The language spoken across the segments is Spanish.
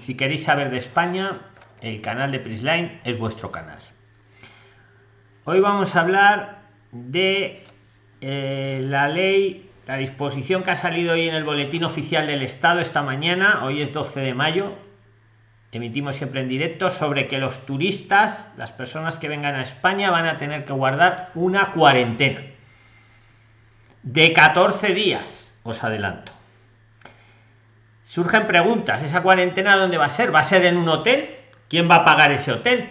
si queréis saber de España, el canal de Prisline es vuestro canal. Hoy vamos a hablar de eh, la ley, la disposición que ha salido hoy en el boletín oficial del Estado esta mañana, hoy es 12 de mayo, emitimos siempre en directo, sobre que los turistas, las personas que vengan a España, van a tener que guardar una cuarentena de 14 días, os adelanto. Surgen preguntas, ¿esa cuarentena dónde va a ser? ¿Va a ser en un hotel? ¿Quién va a pagar ese hotel?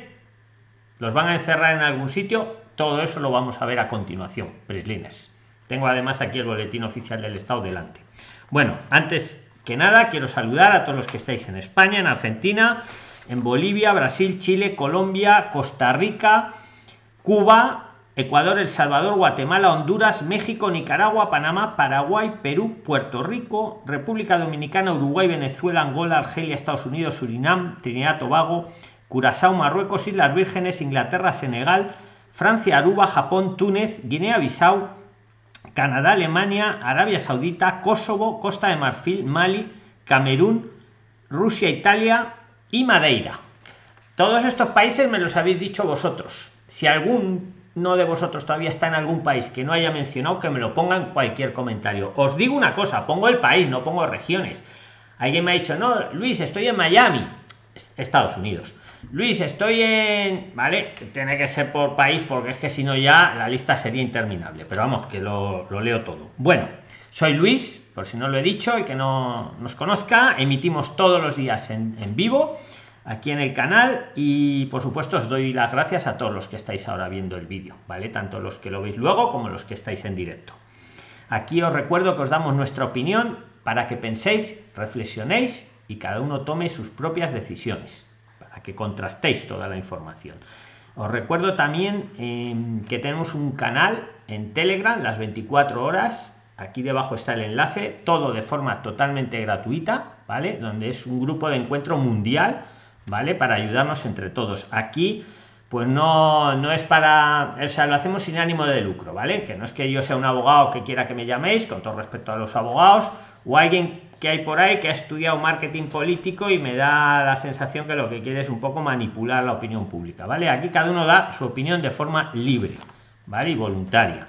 ¿Los van a encerrar en algún sitio? Todo eso lo vamos a ver a continuación, Prislines. Tengo además aquí el boletín oficial del Estado delante. Bueno, antes que nada, quiero saludar a todos los que estáis en España, en Argentina, en Bolivia, Brasil, Chile, Colombia, Costa Rica, Cuba, Ecuador, El Salvador, Guatemala, Honduras, México, Nicaragua, Panamá, Paraguay, Perú, Puerto Rico, República Dominicana, Uruguay, Venezuela, Angola, Argelia, Estados Unidos, Surinam, Trinidad, Tobago, Curazao, Marruecos, Islas Vírgenes, Inglaterra, Senegal, Francia, Aruba, Japón, Túnez, Guinea-Bissau, Canadá, Alemania, Arabia Saudita, Kosovo, Costa de Marfil, Mali, Camerún, Rusia, Italia y Madeira. Todos estos países me los habéis dicho vosotros. Si algún no de vosotros todavía está en algún país que no haya mencionado, que me lo ponga en cualquier comentario. Os digo una cosa, pongo el país, no pongo regiones. Alguien me ha dicho, no, Luis, estoy en Miami, Estados Unidos. Luis, estoy en... Vale, tiene que ser por país porque es que si no ya la lista sería interminable. Pero vamos, que lo, leo todo. Bueno, soy Luis, por si no lo he dicho y que no nos conozca. Emitimos todos los días en, en vivo aquí en el canal y por supuesto os doy las gracias a todos los que estáis ahora viendo el vídeo, ¿vale? Tanto los que lo veis luego como los que estáis en directo. Aquí os recuerdo que os damos nuestra opinión para que penséis, reflexionéis y cada uno tome sus propias decisiones, para que contrastéis toda la información. Os recuerdo también em, que tenemos un canal en Telegram las 24 horas. Aquí debajo está el enlace, todo de forma totalmente gratuita, ¿vale? Donde es un grupo de encuentro mundial ¿vale? Para ayudarnos entre todos. Aquí, pues no, no es para, o sea, lo hacemos sin ánimo de lucro, ¿vale? Que no es que yo sea un abogado que quiera que me llaméis, con todo respeto a los abogados, o alguien que hay por ahí que ha estudiado marketing político y me da la sensación que lo que quiere es un poco manipular la opinión pública, ¿vale? Aquí cada uno da su opinión de forma libre, ¿vale? Y voluntaria.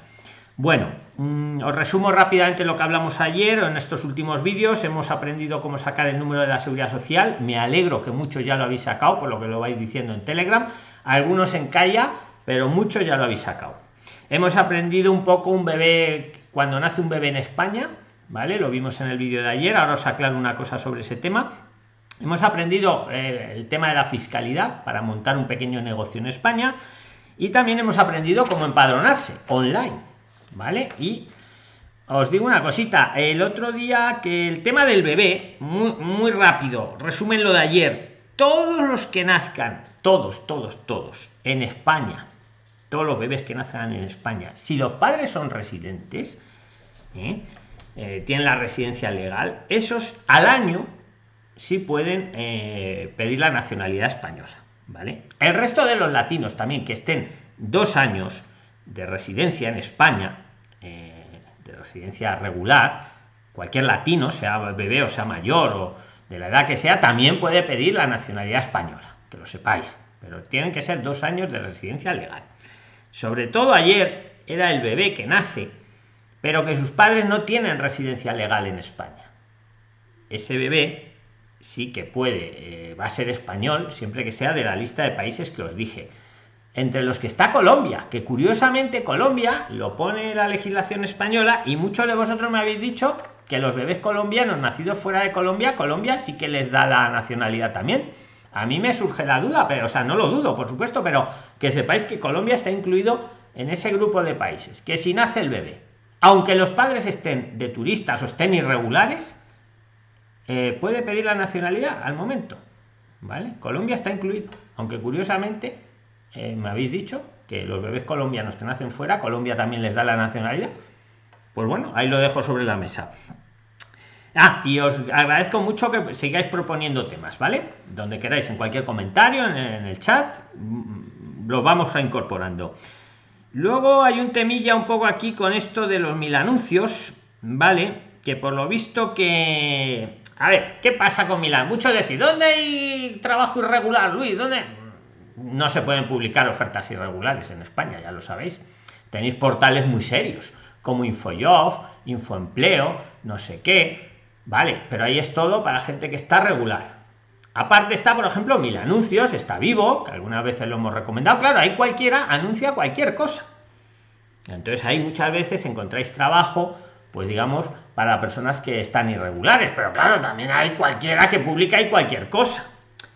Bueno, mm, os resumo rápidamente lo que hablamos ayer en estos últimos vídeos. Hemos aprendido cómo sacar el número de la seguridad social. Me alegro que muchos ya lo habéis sacado, por lo que lo vais diciendo en Telegram. Algunos en Calla, pero muchos ya lo habéis sacado. Hemos aprendido un poco un bebé, cuando nace un bebé en España, ¿vale? Lo vimos en el vídeo de ayer. Ahora os aclaro una cosa sobre ese tema. Hemos aprendido eh, el tema de la fiscalidad para montar un pequeño negocio en España. Y también hemos aprendido cómo empadronarse online ¿vale? Y os digo una cosita, el otro día que el tema del bebé, muy, muy rápido, resumen lo de ayer, todos los que nazcan, todos, todos, todos, en España, todos los bebés que nazcan en España, si los padres son residentes, ¿eh? Eh, tienen la residencia legal, esos al año sí pueden eh, pedir la nacionalidad española, ¿vale? El resto de los latinos también que estén dos años de residencia en España, eh, de residencia regular, cualquier latino, sea bebé o sea mayor o de la edad que sea, también puede pedir la nacionalidad española, que lo sepáis, pero tienen que ser dos años de residencia legal. Sobre todo ayer era el bebé que nace, pero que sus padres no tienen residencia legal en España. Ese bebé sí que puede, eh, va a ser español siempre que sea de la lista de países que os dije entre los que está Colombia, que curiosamente Colombia lo pone la legislación española y muchos de vosotros me habéis dicho que los bebés colombianos nacidos fuera de Colombia, Colombia sí que les da la nacionalidad también. A mí me surge la duda, pero o sea, no lo dudo, por supuesto, pero que sepáis que Colombia está incluido en ese grupo de países, que si nace el bebé, aunque los padres estén de turistas o estén irregulares, eh, puede pedir la nacionalidad al momento. ¿Vale? Colombia está incluido, aunque curiosamente eh, me habéis dicho que los bebés colombianos que nacen fuera, Colombia también les da la nacionalidad. Pues bueno, ahí lo dejo sobre la mesa. Ah, y os agradezco mucho que sigáis proponiendo temas, ¿vale? Donde queráis, en cualquier comentario, en, el chat, mm, lo vamos a incorporando. Luego hay un temilla un poco aquí con esto de los mil anuncios, ¿vale? Que por lo visto que a ver qué pasa con Milán muchos decir dónde hay trabajo irregular Luis dónde no se pueden publicar ofertas irregulares en España ya lo sabéis tenéis portales muy serios como InfoJob Infoempleo no sé qué vale pero ahí es todo para gente que está regular Aparte está, por ejemplo, Mil Anuncios, está vivo, que algunas veces lo hemos recomendado. Claro, ahí cualquiera anuncia cualquier cosa. Entonces ahí muchas veces encontráis trabajo, pues digamos, para personas que están irregulares. Pero claro, también hay cualquiera que publica y cualquier cosa.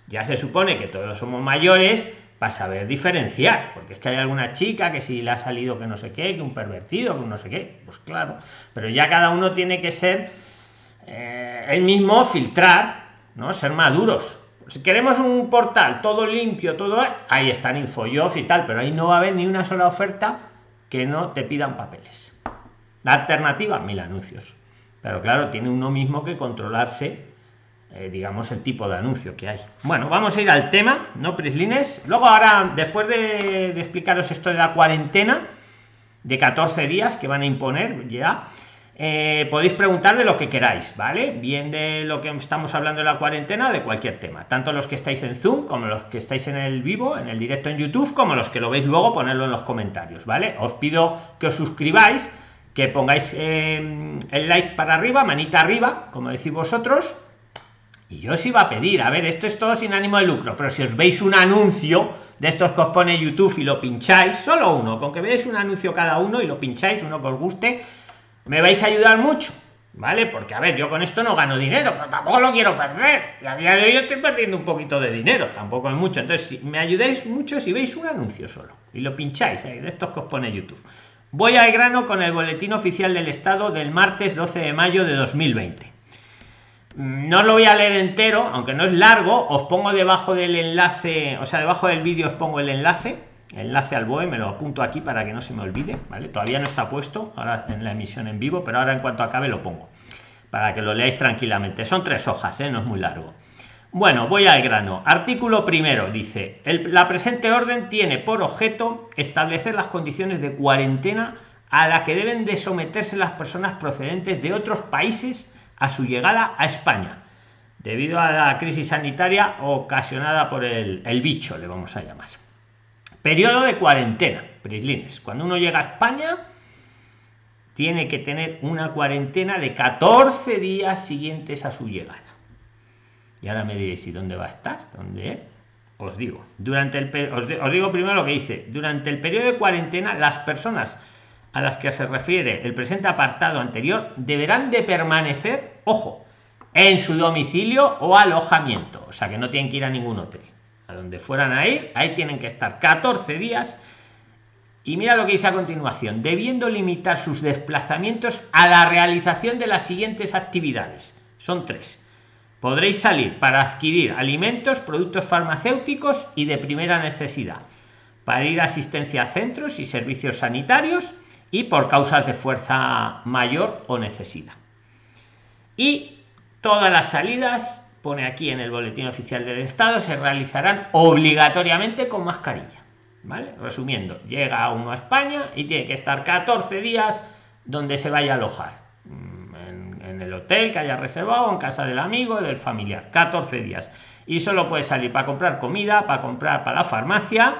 Ya se supone que todos somos mayores para saber diferenciar, porque es que hay alguna chica que si le ha salido que no sé qué, que un pervertido, que no sé qué, pues claro, pero ya cada uno tiene que ser eh, el mismo filtrar ¿no? Ser maduros. Si queremos un portal todo limpio, todo ahí están InfoJob y tal, pero ahí no va a haber ni una sola oferta que no te pidan papeles. La alternativa, mil anuncios. Pero claro, tiene uno mismo que controlarse, eh, digamos, el tipo de anuncio que hay. Bueno, vamos a ir al tema, ¿no, Prislines? Luego ahora, después de, explicaros esto de la cuarentena, de 14 días que van a imponer ya, eh, podéis preguntar de lo que queráis, ¿vale? Bien de lo que estamos hablando de la cuarentena, de cualquier tema. Tanto los que estáis en Zoom, como los que estáis en el vivo, en el directo en YouTube, como los que lo veis luego, ponerlo en los comentarios, ¿vale? Os pido que os suscribáis, que pongáis eh, el like para arriba, manita arriba, como decís vosotros. Y yo os iba a pedir, a ver, esto es todo sin ánimo de lucro, pero si os veis un anuncio de estos que os pone YouTube y lo pincháis, solo uno, con que veáis un anuncio cada uno y lo pincháis, uno que os guste, me vais a ayudar mucho vale porque a ver yo con esto no gano dinero pero tampoco lo quiero perder. Y a día de hoy estoy perdiendo un poquito de dinero tampoco es mucho. Entonces si me ayudáis mucho si veis un anuncio solo y lo pincháis de estos que os pone youtube. Voy al grano con el boletín oficial del estado del martes 12 de mayo de 2020 mm, no lo voy a leer entero aunque no es largo os pongo debajo del enlace o sea debajo del vídeo os pongo el enlace enlace al BOE, me lo apunto aquí para que no se me olvide, ¿vale? Todavía no está puesto ahora en la emisión en vivo, pero ahora en cuanto acabe lo pongo para que lo leáis tranquilamente. Son tres hojas, ¿eh? no es muy largo. Bueno, voy al grano. Artículo primero dice, la presente orden tiene por objeto establecer las condiciones de cuarentena a la que deben de someterse las personas procedentes de otros países a su llegada a España, debido a la crisis sanitaria ocasionada por el, bicho, le vamos a llamar. Periodo de cuarentena, Prislines. Cuando uno llega a España, tiene que tener una cuarentena de 14 días siguientes a su llegada. Y ahora me diréis, ¿y dónde va a estar? ¿Dónde? Os digo, durante el os, os digo primero lo que dice, durante el periodo de cuarentena, las personas a las que se refiere el presente apartado anterior deberán de permanecer, ojo, en su domicilio o alojamiento, o sea que no tienen que ir a ningún hotel a donde fueran a ir, ahí tienen que estar 14 días. Y mira lo que dice a continuación, debiendo limitar sus desplazamientos a la realización de las siguientes actividades. Son tres. Podréis salir para adquirir alimentos, productos farmacéuticos y de primera necesidad, para ir a asistencia a centros y servicios sanitarios y por causas de fuerza mayor o necesidad. Y todas las salidas pone aquí en el boletín oficial del estado se realizarán obligatoriamente con mascarilla vale resumiendo llega uno a españa y tiene que estar 14 días donde se vaya a alojar. Mm, en, el hotel que haya reservado en casa del amigo del familiar 14 días. Y solo puede salir para comprar comida para comprar para la farmacia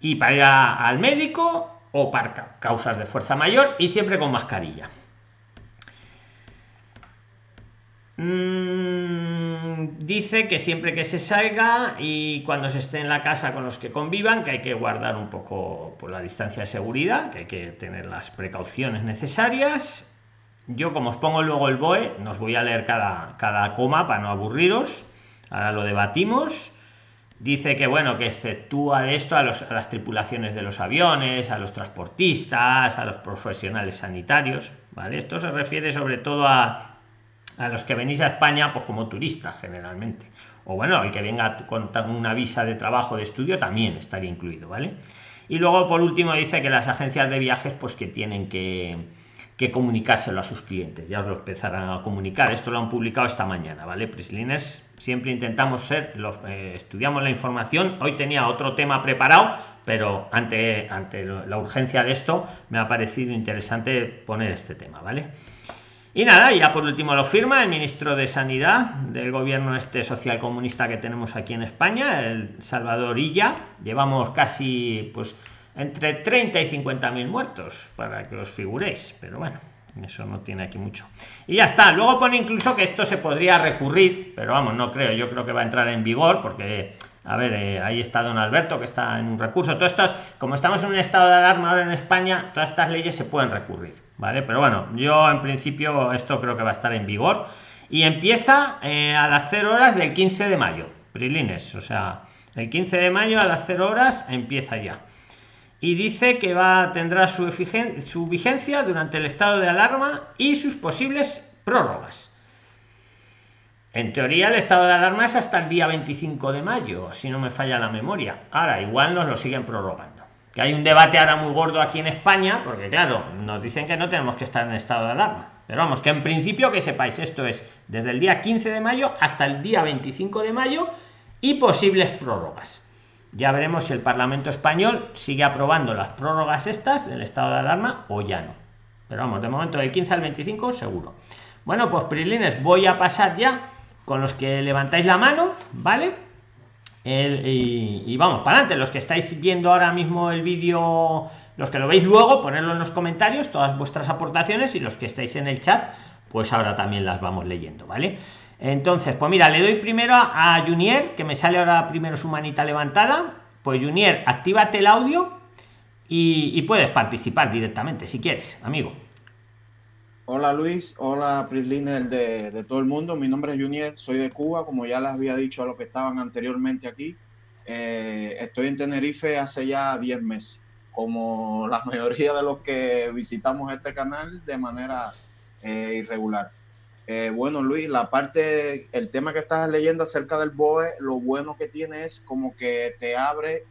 y para ir al médico o para causas de fuerza mayor y siempre con mascarilla Mm, dice que siempre que se salga y cuando se esté en la casa con los que convivan, que hay que guardar un poco por la distancia de seguridad, que hay que tener las precauciones necesarias. Yo, como os pongo luego el BOE, nos voy a leer cada, cada coma para no aburriros. Ahora lo debatimos. Dice que bueno, que exceptúa de esto a, a las tripulaciones de los aviones, a los transportistas, a los profesionales sanitarios. ¿vale? Esto se refiere sobre todo a a los que venís a España pues como turistas generalmente o bueno el que venga con una visa de trabajo de estudio también estaría incluido vale y luego por último dice que las agencias de viajes pues que tienen que, que comunicárselo a sus clientes. Ya os lo empezarán a comunicar. Esto lo han publicado esta mañana vale Prislines siempre intentamos ser eh, estudiamos la información. Hoy tenía otro tema preparado pero ante ante la urgencia de esto me ha parecido interesante poner este tema vale Y nada, ya por último lo firma el ministro de Sanidad del gobierno este social comunista que tenemos aquí en España, el Salvador Illa. Llevamos casi pues entre 30 y 50 mil muertos para que os figuréis, pero bueno, eso no tiene aquí mucho. Y ya está. Luego pone incluso que esto se podría recurrir, pero vamos, no creo. Yo creo que va a entrar en vigor porque a ver, eh, ahí está don Alberto, que está en un recurso. Todo esto, como estamos en un estado de alarma ahora en España, todas estas leyes se pueden recurrir, ¿vale? Pero bueno, yo en principio esto creo que va a estar en vigor. Y empieza eh, a las 0 horas del 15 de mayo, Prilines, o sea, el 15 de mayo a las 0 horas empieza ya. Y dice que va tendrá su, su vigencia durante el estado de alarma y sus posibles prórrogas. En teoría el estado de alarma es hasta el día 25 de mayo, si no me falla la memoria. Ahora, igual nos lo siguen prorrogando. Que hay un debate ahora muy gordo aquí en España, porque claro, nos dicen que no tenemos que estar en estado de alarma. Pero vamos, que en principio que sepáis, esto es desde el día 15 de mayo hasta el día 25 de mayo y posibles prórrogas. Ya veremos si el Parlamento español sigue aprobando las prórrogas estas del estado de alarma o ya no. Pero vamos, de momento del 15 al 25 seguro. Bueno, pues Prilines, voy a pasar ya con los que levantáis la mano, ¿vale? y, vamos para adelante. Los que estáis viendo ahora mismo el vídeo, los que lo veis luego, ponerlo en los comentarios, todas vuestras aportaciones y los que estáis en el chat, pues ahora también las vamos leyendo, ¿vale? Entonces, pues mira, le doy primero a, Junier, que me sale ahora primero su manita levantada. Pues Junier, actívate el audio y, puedes participar directamente si quieres, amigo. Hola Luis, hola Prisliner de, de, todo el mundo. Mi nombre es Junior, soy de Cuba, como ya les había dicho a los que estaban anteriormente aquí. Eh, estoy en Tenerife hace ya 10 meses, como la mayoría de los que visitamos este canal de manera eh, irregular. Eh, bueno Luis, la parte, el tema que estás leyendo acerca del BOE, lo bueno que tiene es como que te abre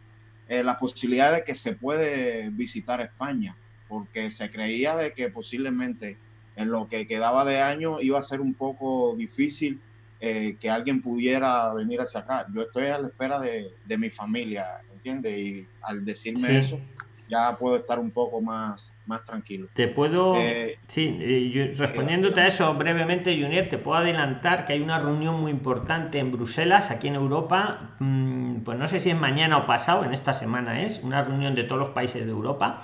la posibilidad de que se puede visitar España, porque se creía de que posiblemente en lo que quedaba de año iba a ser un poco difícil eh, que alguien pudiera venir hacia acá. Yo estoy a la espera de, de mi familia, ¿entiendes? Y al decirme eso, ya puedo estar un poco más, más tranquilo. Te puedo, eh, sí, eh, respondiéndote a eso brevemente, Junior, te puedo adelantar que hay una reunión muy importante en Bruselas, aquí en Europa, mm, pues no sé si es mañana o pasado, en esta semana es, una reunión de todos los países de Europa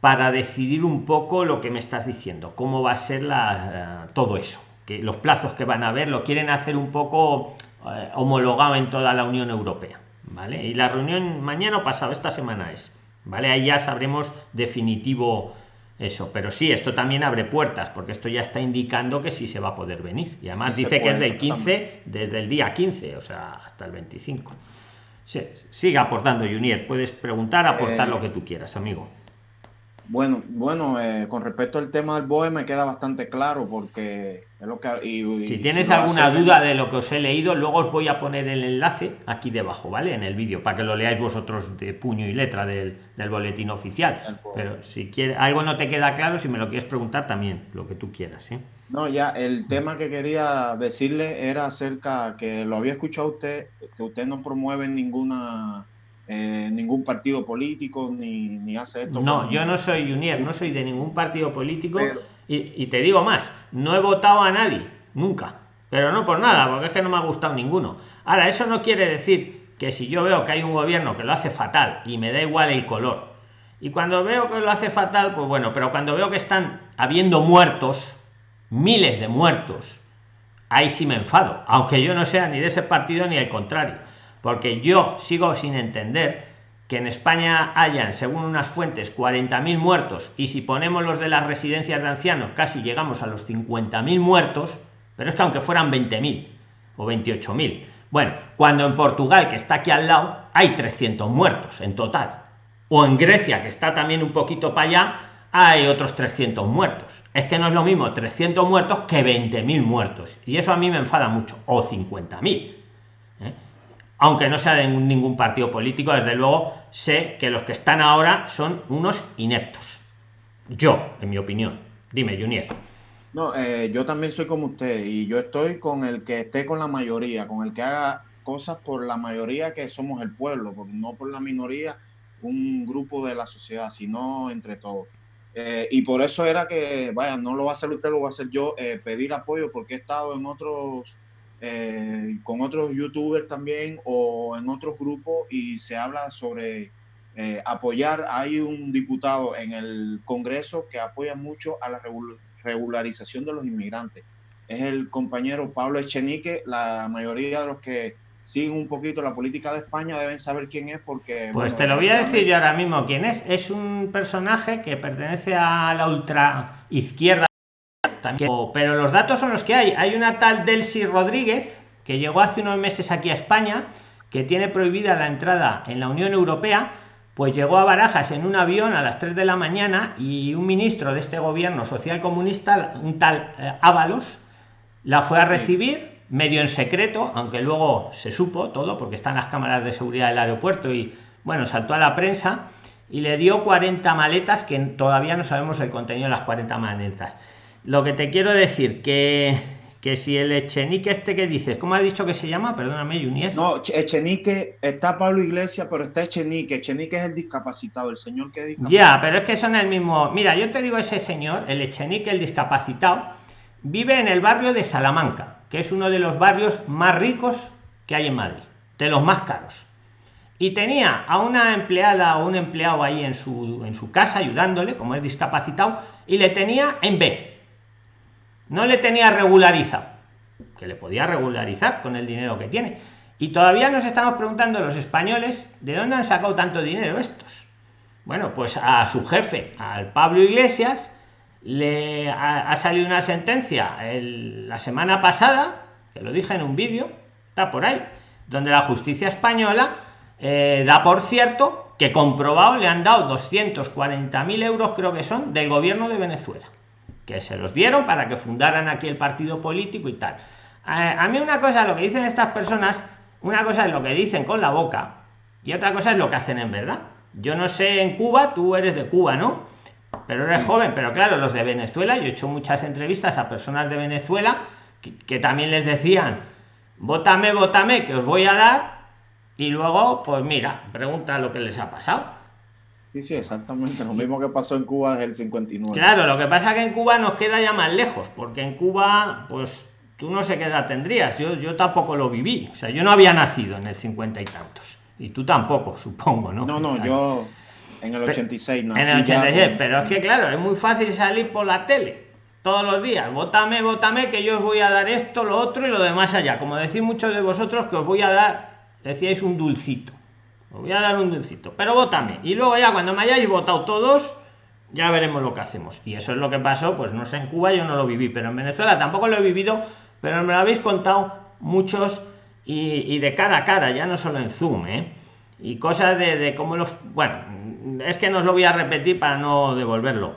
para decidir un poco lo que me estás diciendo, cómo va a ser la, eh, todo eso, que los plazos que van a haber lo quieren hacer un poco eh, homologado en toda la Unión Europea, ¿vale? Y la reunión mañana o pasado, esta semana es, ¿vale? Ahí ya sabremos definitivo eso, pero sí, esto también abre puertas, porque esto ya está indicando que sí se va a poder venir. Y además dice que es del 15, desde el día 15, o sea, hasta el 25. Sí, siga aportando, Junior. Puedes preguntar, aportar eh, lo que tú quieras, amigo. Bueno, bueno, eh, con respecto al tema del BOE me queda bastante claro porque es lo que... si tienes alguna duda de lo que os he leído, luego os voy a poner el enlace aquí debajo, ¿vale? En el vídeo, para que lo leáis vosotros de puño y letra del, boletín oficial. Pero si quieres, algo no te queda claro, si me lo quieres preguntar también, lo que tú quieras, ¿sí? No, ya, el tema que quería decirle era acerca, que lo había escuchado usted, que usted no promueve ninguna eh, ningún partido político ni, ni hace esto. No, yo no soy Junior, no soy de ningún partido político y, te digo más, no he votado a nadie, nunca, pero no por nada, porque es que no me ha gustado ninguno. Ahora, eso no quiere decir que si yo veo que hay un gobierno que lo hace fatal y me da igual el color, y cuando veo que lo hace fatal, pues bueno, pero cuando veo que están habiendo muertos, miles de muertos, ahí sí me enfado, aunque yo no sea ni de ese partido ni al contrario porque yo sigo sin entender que en España hayan, según unas fuentes, 40.000 muertos y si ponemos los de las residencias de ancianos casi llegamos a los 50.000 muertos, pero es que aunque fueran 20.000 o 28.000, bueno, cuando en Portugal, que está aquí al lado, hay 300 muertos en total, o en Grecia, que está también un poquito para allá, hay otros 300 muertos. Es que no es lo mismo 300 muertos que 20.000 muertos. Y eso a mí me enfada mucho. O 50.000 aunque no sea de ningún partido político, desde luego sé que los que están ahora son unos ineptos. Yo, en mi opinión. Dime, Junior. No, eh, yo también soy como usted y yo estoy con el que esté con la mayoría, con el que haga cosas por la mayoría que somos el pueblo, no por la minoría, un grupo de la sociedad, sino entre todos. Eh, y por eso era que, vaya, no lo va a hacer usted, lo voy a hacer yo, eh, pedir apoyo porque he estado en otros, eh, con otros youtubers también o en otros grupos y se habla sobre apoyar. Hay un diputado en el Congreso que apoya mucho a la regularización de los inmigrantes. Es el compañero Pablo Echenique. La mayoría de los que siguen un poquito la política de España deben saber quién es porque... Pues te lo voy a decir yo ahora mismo quién es. Es un personaje que pertenece a la ultra izquierda también, pero los datos son los que hay. Hay una tal Delcy Rodríguez que llegó hace unos meses aquí a España, que tiene prohibida la entrada en la Unión Europea, pues llegó a Barajas en un avión a las 3 de la mañana y un ministro de este gobierno social comunista, un tal eh, Ábalos, la fue a recibir medio en secreto, aunque luego se supo todo porque están las cámaras de seguridad del aeropuerto y bueno, saltó a la prensa y le dio 40 maletas que todavía no sabemos el contenido de las 40 maletas. Lo que te quiero decir que que si el Echenique este que dices, ¿cómo has dicho que se llama? Perdóname, Junier. No, Echenique, está Pablo Iglesias, pero está Echenique. Echenique es el discapacitado, el señor que Ya, pero es que son el mismo. Mira, yo te digo ese señor, el Echenique, el discapacitado, vive en el barrio de Salamanca que es uno de los barrios más ricos que hay en Madrid, de los más caros. Y tenía a una empleada o un empleado ahí en su, en su casa ayudándole, como es discapacitado, y le tenía en B. No le tenía regularizado, que le podía regularizar con el dinero que tiene. Y todavía nos estamos preguntando los españoles de dónde han sacado tanto dinero estos. Bueno, pues a su jefe, al Pablo Iglesias, le ha, salido una sentencia la semana pasada, que lo dije en un vídeo, está por ahí, donde la justicia española eh, da por cierto que comprobado le han dado 240.000 euros, creo que son, del gobierno de Venezuela, que se los dieron para que fundaran aquí el partido político y tal. a mí una cosa, lo que dicen estas personas, una cosa es lo que dicen con la boca y otra cosa es lo que hacen en verdad. Yo no sé en Cuba, tú eres de Cuba, ¿no? pero eres joven, pero claro, los de Venezuela, yo he hecho muchas entrevistas a personas de Venezuela que, también les decían, vótame, vótame, que os voy a dar, y luego, pues mira, pregunta lo que les ha pasado. Sí, sí, exactamente, lo mismo que pasó en Cuba desde el 59. Claro, lo que pasa es que en Cuba nos queda ya más lejos, porque en Cuba, pues tú no sé qué edad tendrías, yo, yo tampoco lo viví, o sea, yo no había nacido en el 50 y tantos, y tú tampoco, supongo, ¿no? No, no, yo en el 86, En el 86, pero es que claro, es muy fácil salir por la tele todos los días. Vótame, vótame, que yo os voy a dar esto, lo otro y lo demás allá. Como decís muchos de vosotros que os voy a dar, decíais un dulcito. Os voy a dar un dulcito, pero vótame. Y luego ya cuando me hayáis votado todos, ya veremos lo que hacemos. Y eso es lo que pasó, pues no sé, en Cuba yo no lo viví, pero en Venezuela tampoco lo he vivido, pero me lo habéis contado muchos y, de cara a cara, ya no solo en Zoom, ¿eh? Y cosas de, de cómo los... Bueno, es que no os lo voy a repetir para no devolverlo.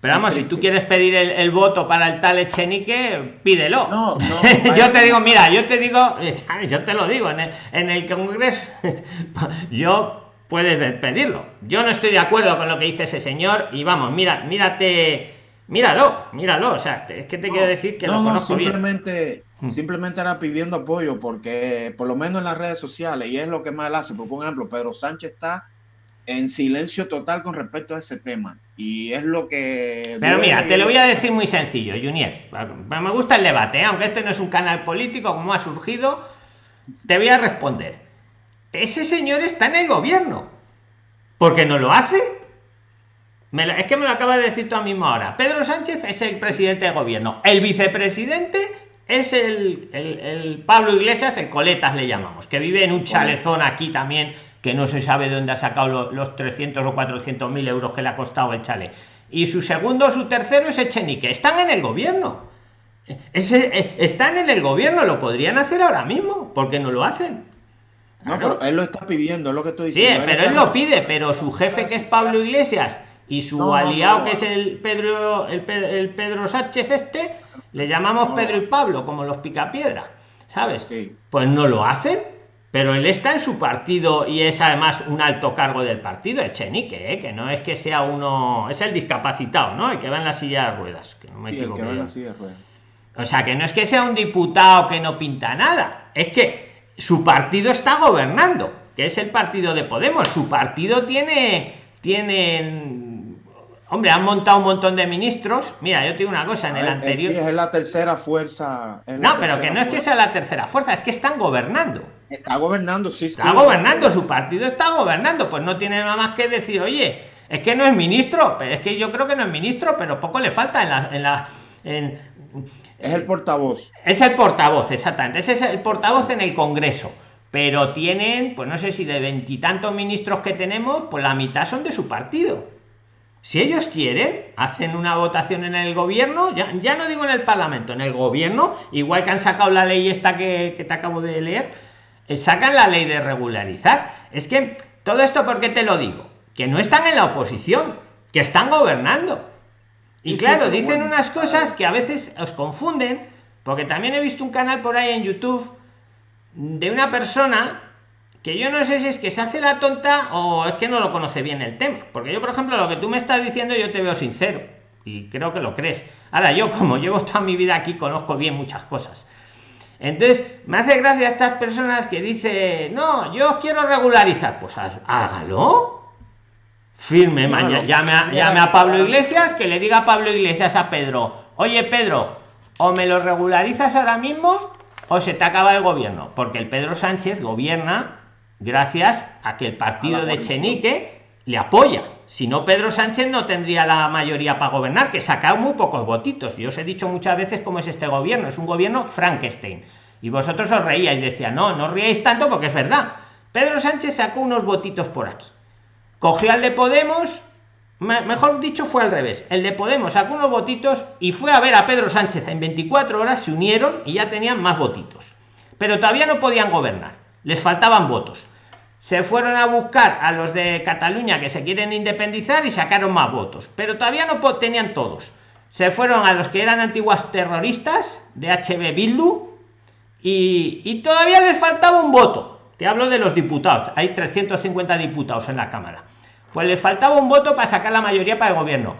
Pero vamos, si tú quieres pedir el, voto para el tal Echenique, pídelo. No, no, yo te digo, mira, yo te digo, yo te lo digo, en el, en el Congreso, yo puedes pedirlo. Yo no estoy de acuerdo con lo que dice ese señor y vamos, mira, mírate, míralo, míralo. O sea, es que te quiero decir que lo conozco simplemente, mm. Simplemente era pidiendo apoyo porque por lo menos en las redes sociales, y es lo que más él hace, por ejemplo, Pedro Sánchez está en silencio total con respecto a ese tema. Y es lo que... Pero mira, te lo voy a decir muy sencillo, Junior. Me gusta el debate, ¿eh? aunque este no es un canal político como ha surgido, te voy a responder. Ese señor está en el gobierno. ¿Por qué no lo hace? es que me lo acaba de decir tú a misma hora. Pedro Sánchez es el presidente de gobierno. El vicepresidente es el, el, el Pablo Iglesias, el Coletas le llamamos, que vive en un chalezón aquí también que no se sabe de dónde ha sacado los, 300 o 400 mil euros que le ha costado el chale. Y su segundo o su tercero es Echenique. Están en el gobierno. Ese, eh, están en el gobierno, lo podrían hacer ahora mismo. porque no lo hacen? No, pero él lo está pidiendo, es lo que estoy diciendo. Sí, pero él, lo pide, pero su jefe que es Pablo Iglesias y su aliado que es el Pedro, el, Pedro Sánchez este, le llamamos Pedro y Pablo, como los picapiedra, ¿sabes? Pues no lo hacen pero él está en su partido y es además un alto cargo del partido, el Chenique, ¿eh? que no es que sea uno, es el discapacitado, ¿no? El que va en la silla de ruedas, que no me equivoco. O sea, que no es que sea un diputado que no pinta nada, es que su partido está gobernando, que es el partido de Podemos. Su partido tiene, tiene Hombre, han montado un montón de ministros. Mira, yo tengo una cosa, en el anterior. Es, la tercera fuerza. no, pero que no es que sea la tercera fuerza, es que están gobernando. Está gobernando, sí, Está gobernando, su partido está gobernando. Pues no tiene nada más que decir, oye, es que no es ministro, es que yo creo que no es ministro, pero poco le falta en la. En la en, es el portavoz. Es el portavoz, exactamente. Ese es el portavoz en el Congreso. Pero tienen, pues no sé si de veintitantos ministros que tenemos, pues la mitad son de su partido. Si ellos quieren, hacen una votación en el gobierno, ya, ya no digo en el Parlamento, en el gobierno, igual que han sacado la ley esta que, que te acabo de leer, eh, sacan la ley de regularizar. Es que todo esto, ¿por qué te lo digo? Que no están en la oposición, que están gobernando. Y, claro, dicen unas cosas que a veces os confunden, porque también he visto un canal por ahí en YouTube de una persona que yo no sé si es que se hace la tonta o es que no lo conoce bien el tema. Porque yo, por ejemplo, lo que tú me estás diciendo, yo te veo sincero y creo que lo crees. Ahora, yo, como llevo toda mi vida aquí, conozco bien muchas cosas. Entonces, me hace gracia a estas personas que dicen, no, yo quiero regularizar. Pues hágalo. Firme, mañana. Llame a, llame a Pablo Iglesias, que le diga a Pablo Iglesias a Pedro, oye Pedro, o me lo regularizas ahora mismo o se te acaba el gobierno. Porque el Pedro Sánchez gobierna gracias a que el partido de Chenique le apoya. Si no, Pedro Sánchez no tendría la mayoría para gobernar, que saca muy pocos votitos. Yo os he dicho muchas veces cómo es este gobierno. Es un gobierno Frankenstein. Y vosotros os reíais, decía, no, no ríais tanto porque es verdad. Pedro Sánchez sacó unos votitos por aquí. Cogió al de Podemos, mejor dicho, fue al revés. El de Podemos sacó unos votitos y fue a ver a Pedro Sánchez. En 24 horas se unieron y ya tenían más votitos. Pero todavía no podían gobernar. Les faltaban votos se fueron a buscar a los de Cataluña que se quieren independizar y sacaron más votos, pero todavía no tenían todos. Se fueron a los que eran antiguas terroristas de HB Bildu y, y todavía les faltaba un voto. Te hablo de los diputados, hay 350 diputados en la Cámara. Pues les faltaba un voto para sacar la mayoría para el gobierno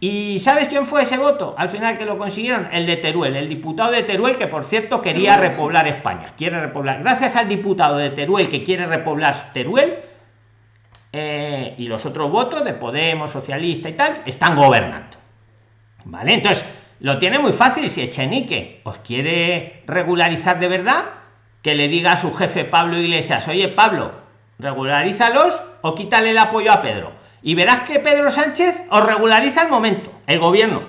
¿Y sabes quién fue ese voto? Al final que lo consiguieron, el de Teruel, el diputado de Teruel, que por cierto quería repoblar España. Quiere repoblar. Gracias al diputado de Teruel que quiere repoblar Teruel, eh, y los otros votos de Podemos, Socialista y tal, están gobernando. ¿Vale? Entonces, lo tiene muy fácil. Si Echenique os quiere regularizar de verdad, que le diga a su jefe Pablo Iglesias, oye Pablo, regularízalos o quítale el apoyo a Pedro y verás que Pedro Sánchez os regulariza el momento, el gobierno.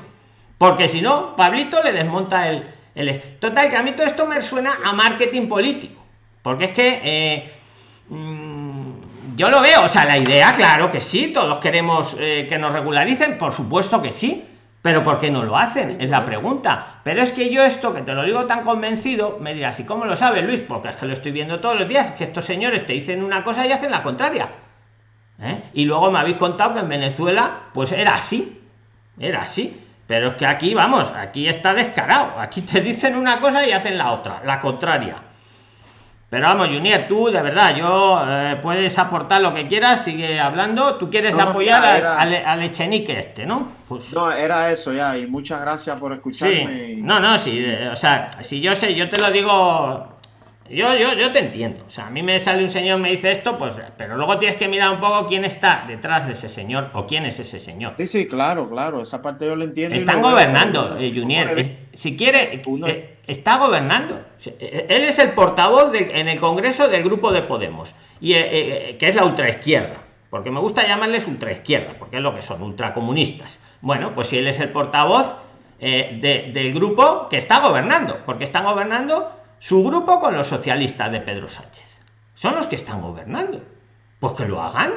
Porque si no, Pablito le desmonta el, el... Total, que a mí todo esto me suena a marketing político. Porque es que eh, mm, yo lo veo, o sea, la idea, claro que sí, todos queremos eh, que nos regularicen, por supuesto que sí. Pero ¿por qué no lo hacen? Es la pregunta. Pero es que yo esto, que te lo digo tan convencido, me dirás, ¿y cómo lo sabe Luis? Porque es que lo estoy viendo todos los días, que estos señores te dicen una cosa y hacen la contraria. ¿Eh? y luego me habéis contado que en Venezuela pues era así era así. Pero es que aquí vamos aquí está descarado. Aquí te dicen una cosa y hacen la otra la contraria. Pero vamos Junior tú de verdad yo eh, puedes aportar lo que quieras sigue hablando. Tú quieres apoyar al, Echenique este no pues no era eso ya y muchas gracias por escucharme no no sí o sea si yo sé yo te lo digo yo, yo, yo te entiendo. O sea, a mí me sale un señor, me dice esto, pues, pero luego tienes que mirar un poco quién está detrás de ese señor o quién es ese señor. Sí, sí, claro, claro. Esa parte yo lo entiendo. Están gobernando, eh, Junior. si quiere, eh, está gobernando. Eh, él es el portavoz en el Congreso del grupo de Podemos, y que es la ultraizquierda. Porque me gusta llamarles ultraizquierda, porque es lo que son, ultracomunistas. Bueno, pues si él es el portavoz del grupo que está gobernando, porque están gobernando su grupo con los socialistas de Pedro Sánchez. Son los que están gobernando. Pues que lo hagan.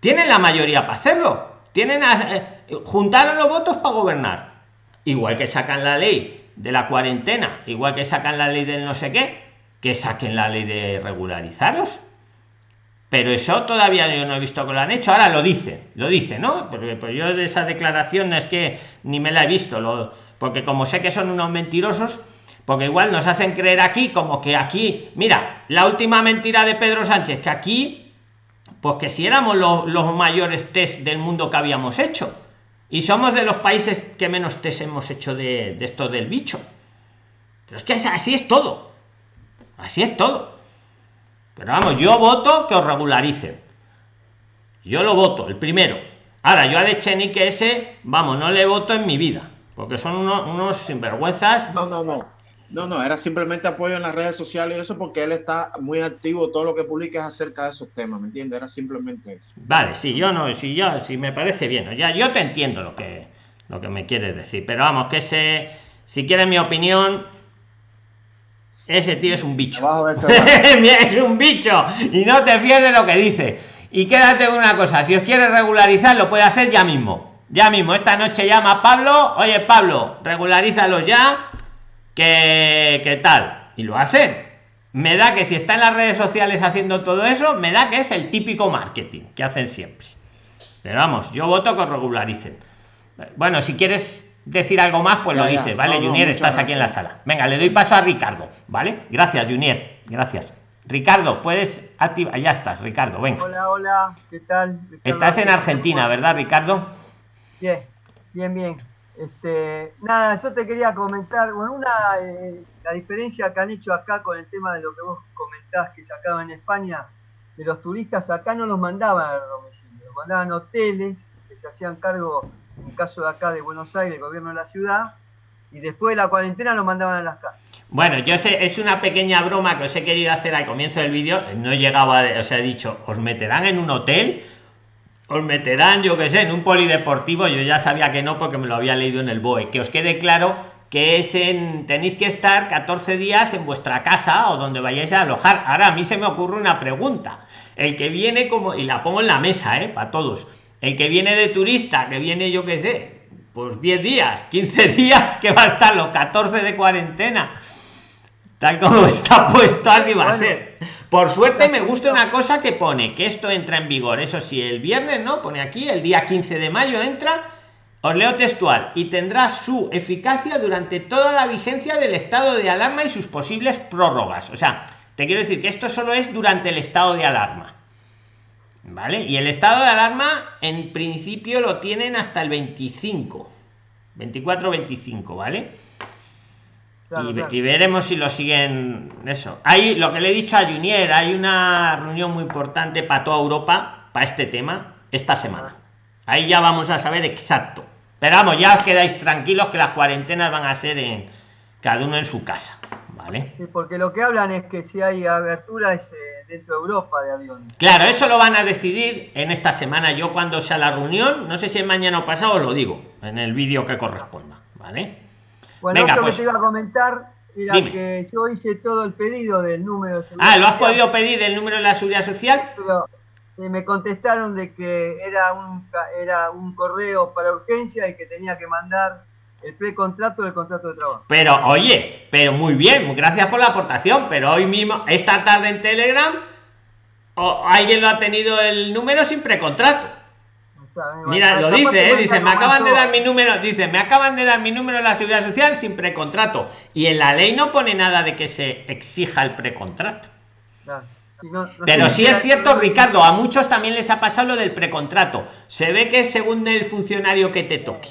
Tienen la mayoría para hacerlo. Tienen eh, juntaron los votos para gobernar. Igual que sacan la ley de la cuarentena, igual que sacan la ley del no sé qué, que saquen la ley de regularizaros. Pero eso todavía yo no he visto que lo han hecho. Ahora lo dice, lo dice, ¿no? Porque pues yo de esa declaración es que ni me la he visto, porque como sé que son unos mentirosos, porque igual nos hacen creer aquí como que aquí, mira, la última mentira de Pedro Sánchez, que aquí, pues que si éramos los mayores test del mundo que habíamos hecho. Y somos de los países que menos test hemos hecho de, esto del bicho. Pero es que así es todo. Así es todo. Pero vamos, yo voto que os regularicen. Yo lo voto, el primero. Ahora, yo a Echenique ese, vamos, no le voto en mi vida, porque son unos, unos sinvergüenzas. No, no, no. No, no, era simplemente apoyo en las redes sociales y eso porque él está muy activo, todo lo que publica es acerca de esos temas, ¿me entiendes? Era simplemente eso. Vale, sí, yo no, si yo, si me parece bien, ya, yo te entiendo lo que, lo que me quieres decir, pero vamos, que ese, si quieres mi opinión, ese tío es un bicho. es un bicho y no te fíes de lo que dice. Y quédate con una cosa, si os quieres regularizar, lo puede hacer ya mismo. Ya mismo, esta noche llama a Pablo, oye Pablo, regularízalos ya que, tal, y lo hace Me da que si está en las redes sociales haciendo todo eso, me da que es el típico marketing que hacen siempre. Pero vamos, yo voto que regularicen. Bueno, si quieres decir algo más, pues lo dices, ¿vale? Junior, estás aquí en la sala. Venga, le doy paso a Ricardo, ¿vale? Gracias, Junior. Gracias. Ricardo, puedes activar. Ya estás, Ricardo, venga. Hola, hola, ¿qué tal? Estás en Argentina, ¿verdad, Ricardo? Bien, bien, bien. Este, nada, yo te quería comentar, bueno, una, eh, la diferencia que han hecho acá con el tema de lo que vos comentás que sacaban en España, de los turistas acá no los mandaban al domicilio, los mandaban hoteles que se hacían cargo, en el caso de acá de Buenos Aires, el gobierno de la ciudad, y después de la cuarentena los mandaban a las casas. Bueno, yo sé, es una pequeña broma que os he querido hacer al comienzo del vídeo, no he llegado a, os he dicho, os meterán en un hotel os meterán, yo que sé, en un polideportivo, yo ya sabía que no porque me lo había leído en el BOE, que os quede claro que es en, tenéis que estar 14 días en vuestra casa o donde vayáis a alojar. Ahora a mí se me ocurre una pregunta. El que viene como, y la pongo en la mesa, ¿eh? Para todos. El que viene de turista, que viene yo que sé, pues 10 días, 15 días, que va a estar los 14 de cuarentena tal como está puesto así va a ser. Por suerte me gusta una cosa que pone que esto entra en vigor. Eso sí el viernes no pone aquí el día 15 de mayo entra. Os leo textual. Y tendrá su eficacia durante toda la vigencia del estado de alarma y sus posibles prórrogas. O sea te quiero decir que esto solo es durante el estado de alarma. Vale y el estado de alarma en principio lo tienen hasta el 25 24 25 y, veremos si lo siguen eso. Hay lo que le he dicho a Junier, hay una reunión muy importante para toda Europa para este tema esta semana. Ahí ya vamos a saber exacto. Pero vamos, ya os quedáis tranquilos que las cuarentenas van a ser en cada uno en su casa, ¿vale? porque lo que hablan es que si hay abertura es eh, dentro de Europa de aviones. Claro, eso lo van a decidir en esta semana. Yo cuando sea la reunión, no sé si es mañana o pasado, os lo digo en el vídeo que corresponda, ¿vale? Bueno, Venga, pues. que te iba a comentar era que yo hice todo el pedido del número de Ah, ¿lo has podido pedir el número de la seguridad social? Pero eh, me contestaron de que era un, era un correo para urgencia y que tenía que mandar el precontrato del contrato de trabajo. Pero oye, pero muy bien, gracias por la aportación, pero hoy mismo, esta tarde en Telegram, o alguien lo ha tenido el número sin precontrato. Mira, lo dice, ¿eh? dice, me acaban de dar mi número, dice, me acaban de dar mi número de la seguridad social sin precontrato. Y en la ley no pone nada de que se exija el precontrato. Pero sí es cierto, Ricardo, a muchos también les ha pasado lo del precontrato. Se ve que es según el funcionario que te toque.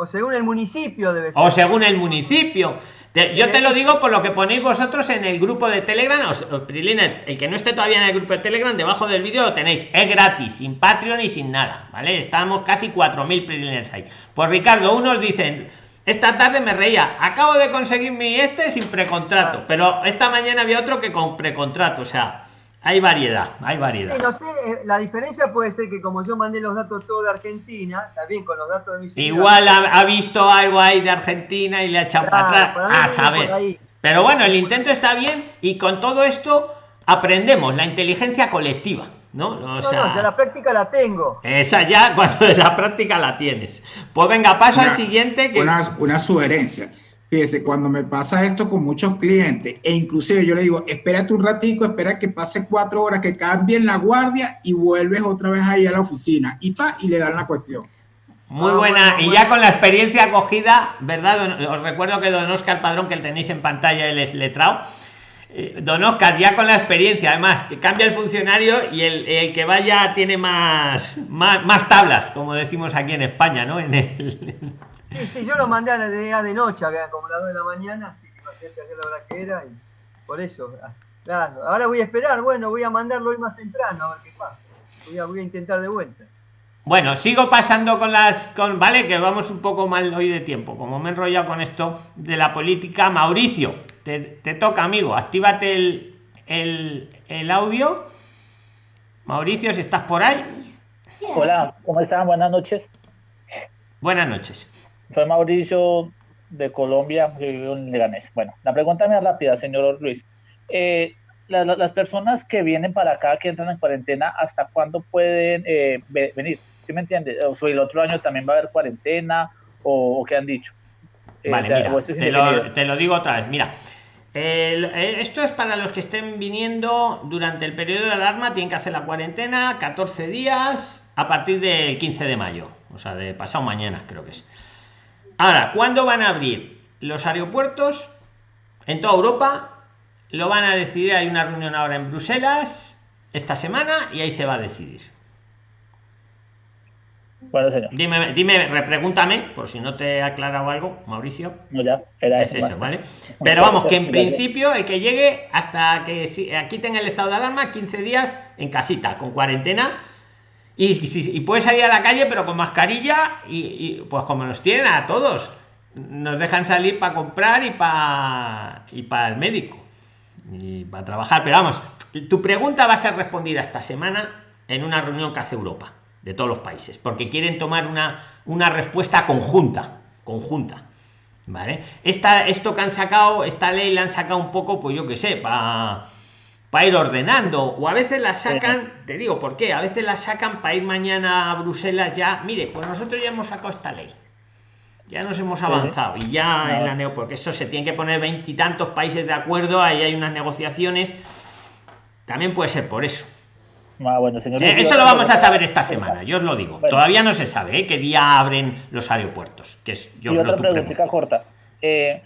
O según el municipio debe O según el municipio yo te lo digo por lo que ponéis vosotros en el grupo de Telegram. el que no esté todavía en el grupo de Telegram, debajo del vídeo lo tenéis. Es gratis, sin Patreon y sin nada. ¿Vale? Estamos casi 4.000 Priliners ahí. Pues Ricardo, unos dicen, esta tarde me reía, acabo de conseguir mi este sin precontrato. Pero esta mañana había otro que con precontrato. O sea, hay variedad, hay variedad. no sé, eh, la diferencia puede ser que como yo mandé los datos todo de Argentina, también con los datos de mi Igual ha, visto algo ahí de Argentina y le ha echado para atrás. A saber. Pero bueno, el intento está bien y con todo esto aprendemos la inteligencia colectiva. ¿no? O sea, la práctica la tengo. Esa ya, cuando de la práctica la tienes. Pues venga, paso al siguiente. Que... Una, una sugerencia. Fíjese, cuando me pasa esto con muchos clientes, e inclusive yo le digo, espérate un ratico, espera que pase cuatro horas, que cambien la guardia y vuelves otra vez ahí a la oficina y pa, y le dan la cuestión. Muy buena, y ya con la experiencia acogida, ¿verdad? Os recuerdo que don Oscar Padrón, que tenéis en pantalla, él es letrado. Eh, don Oscar, ya con la experiencia, además, que cambia el funcionario y el, que vaya tiene más, más, más, tablas, como decimos aquí en España, ¿no? En el, Sí, sí, yo lo mandé a la de, de noche, como las 2 de la mañana, así que imagínate a la hora que era, y por eso, ah, claro, ahora voy a esperar, bueno, voy a mandarlo hoy más temprano, a ver qué pasa. Voy a, voy a intentar de vuelta. Bueno, sigo pasando con las. Con, vale, que vamos un poco mal hoy de tiempo. Como me he enrollado con esto de la política, Mauricio, te, toca, amigo. Actívate el, el, el, audio. Mauricio, si estás por ahí. Hola, ¿cómo están? Buenas noches. Buenas noches. Soy Mauricio de Colombia, en Leganés. Bueno, la pregunta es rápida, señor Luis. Eh, las personas que vienen para acá, que entran en cuarentena, ¿hasta cuándo pueden eh, venir? ¿Sí me entiende? O el otro año también va a haber cuarentena o, qué han dicho. Eh, vale, mira, este te, lo, te, lo, digo otra vez. Mira, esto es para los que estén viniendo durante el periodo de alarma, tienen que hacer la cuarentena 14 días a partir del 15 de mayo, o sea, de pasado mañana creo que es. Ahora, ¿cuándo van a abrir los aeropuertos en toda Europa? Lo van a decidir, hay una reunión ahora en Bruselas esta semana y ahí se va a decidir. Bueno, señor. Dime, dime, repregúntame, por si no te he aclarado algo, Mauricio. No, ya, era es eso, ¿vale? Pero vamos, que en principio el que llegue hasta que aquí tenga el estado de alarma, 15 días en casita, con cuarentena. Y, y, puede salir a la calle, pero con mascarilla, y, pues como nos tienen a todos. Nos dejan salir para comprar y para y para el médico y para trabajar. Pero vamos, tu pregunta va a ser respondida esta semana en una reunión que hace Europa de todos los países, porque quieren tomar una, una respuesta conjunta, conjunta. ¿Vale? Esta, esto que han sacado, esta ley la han sacado un poco, pues yo que sé, para para ir ordenando. O a veces la sacan te digo por qué a veces la sacan para ir mañana a Bruselas ya. Mire pues nosotros ya hemos sacado esta ley. Ya nos hemos avanzado y ya en la neo porque eso se tiene que poner veintitantos países de acuerdo ahí hay unas negociaciones. También puede ser por eso. Ah, bueno, señor, eh, eso lo vamos a saber esta semana yo os lo digo. Todavía no se sabe ¿eh? qué día abren los aeropuertos que es yo y otra pregunta corta. Eh,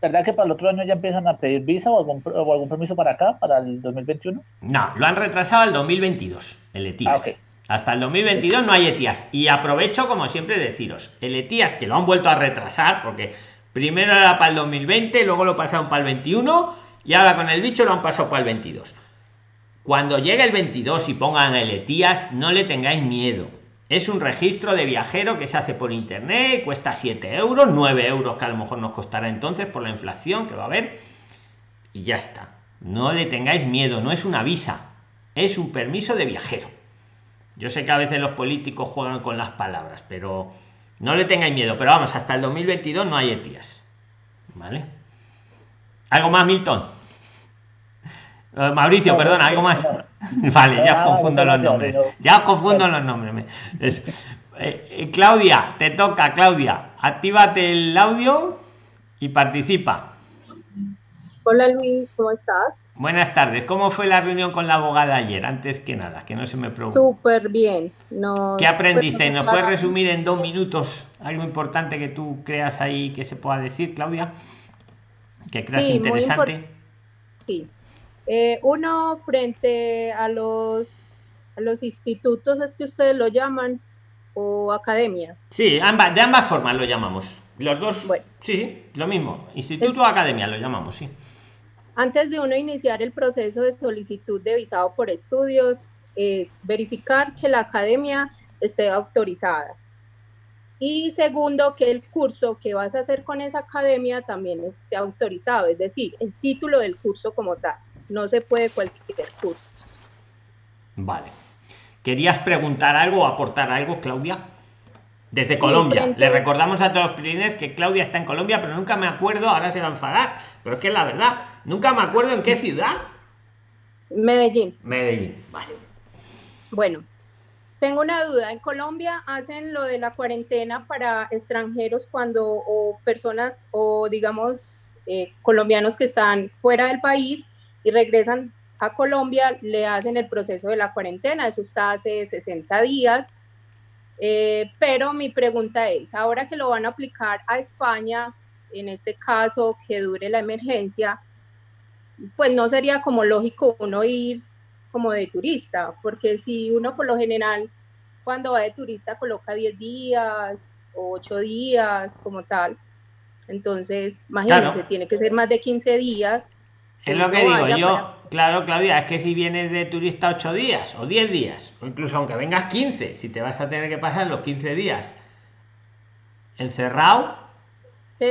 ¿verdad que para el otro año ya empiezan a pedir visa o algún, o algún permiso para acá para el 2021 no lo han retrasado al 2022 el ETIAS ah, hasta el 2022 no hay ETIAS. Y aprovecho, como siempre, deciros, el ETIAS que lo han vuelto a retrasar, porque primero era para el 2020, luego lo pasaron para el 21 y ahora con el bicho lo han pasado para el 22. Cuando llegue el 22 y pongan el ETIAS, no le tengáis miedo. Es un registro de viajero que se hace por internet, cuesta 7 euros, 9 euros que a lo mejor nos costará entonces por la inflación que va a haber. Y ya está. No le tengáis miedo, no es una visa, es un permiso de viajero. Yo sé que a veces los políticos juegan con las palabras, pero no le tengáis miedo. Pero vamos, hasta el 2022 no hay ETIAS. ¿Vale? ¿Algo más, Milton? Eh, Mauricio, perdón, algo más. Vale, ya os confundo los nombres. Ya os confundo los nombres. Eh, eh, Claudia, te toca, Claudia. Actívate el audio y participa. Hola Luis, ¿cómo estás? Buenas tardes. ¿Cómo fue la reunión con la abogada ayer? Antes que nada, que no se me preocupe. Súper bien. ¿Qué aprendiste? ¿Nos puedes resumir en dos minutos algo importante que tú creas ahí que se pueda decir, Claudia? Que creas interesante. Sí. Eh, uno, frente a los, a los institutos, es que ustedes lo llaman, o academias. Sí, ambas, de ambas formas lo llamamos. Los dos. Sí, sí, lo mismo. Instituto o academia lo llamamos, sí. Antes de uno iniciar el proceso de solicitud de visado por estudios, es verificar que la academia esté autorizada. Y segundo, que el curso que vas a hacer con esa academia también esté autorizado, es decir, el título del curso como tal. No se puede cualquier curso. Vale. ¿Querías preguntar algo o aportar algo, Claudia? desde Colombia. Le recordamos a todos los pilines que Claudia está en Colombia, pero nunca me acuerdo, ahora se va a enfadar, pero es que la verdad, nunca me acuerdo en qué ciudad. Medellín. Medellín, vale. Bueno, tengo una duda. En Colombia hacen lo de la cuarentena para extranjeros cuando, o personas, o digamos, eh, colombianos que están fuera del país y regresan a Colombia, le hacen el proceso de la cuarentena. Eso está hace 60 días eh, pero mi pregunta es, ahora que lo van a aplicar a España, en este caso que dure la emergencia, pues no sería como lógico uno ir como de turista, porque si uno por lo general cuando va de turista coloca 10 días o 8 días como tal, entonces imagínense, tiene que ser más de 15 días Es lo que digo yo. Claro, Claudia, es que si vienes de turista ocho días o 10 días, o incluso aunque vengas 15, si te vas a tener que pasar los 15 días encerrado.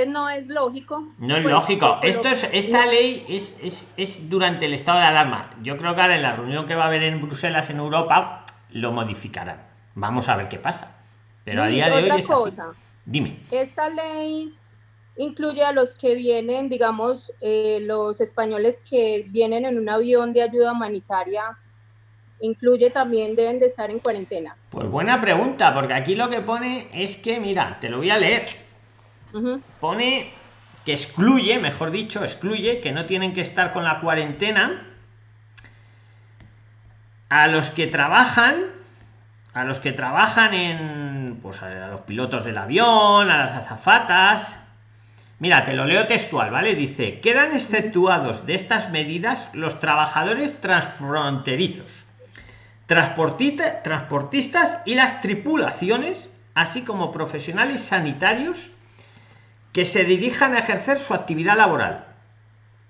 no es lógico. No es pues, lógico. Esto es, esta ley es, es, es durante el estado de alarma. Yo creo que ahora en la reunión que va a haber en Bruselas, en Europa, lo modificarán. Vamos a ver qué pasa. Pero a día de hoy es cosa. Dime. Esta ley incluye a los que vienen, digamos, eh, los españoles que vienen en un avión de ayuda humanitaria, incluye también deben de estar en cuarentena. Pues buena pregunta, porque aquí lo que pone es que, mira, te lo voy a leer. Pone que excluye, mejor dicho, excluye que no tienen que estar con la cuarentena a los que trabajan, a los que trabajan en, pues a los pilotos del avión, a las azafatas, Mira, te lo leo textual, ¿vale? Dice, quedan exceptuados de estas medidas los trabajadores transfronterizos, transportistas y las tripulaciones, así como profesionales sanitarios que se dirijan a ejercer su actividad laboral,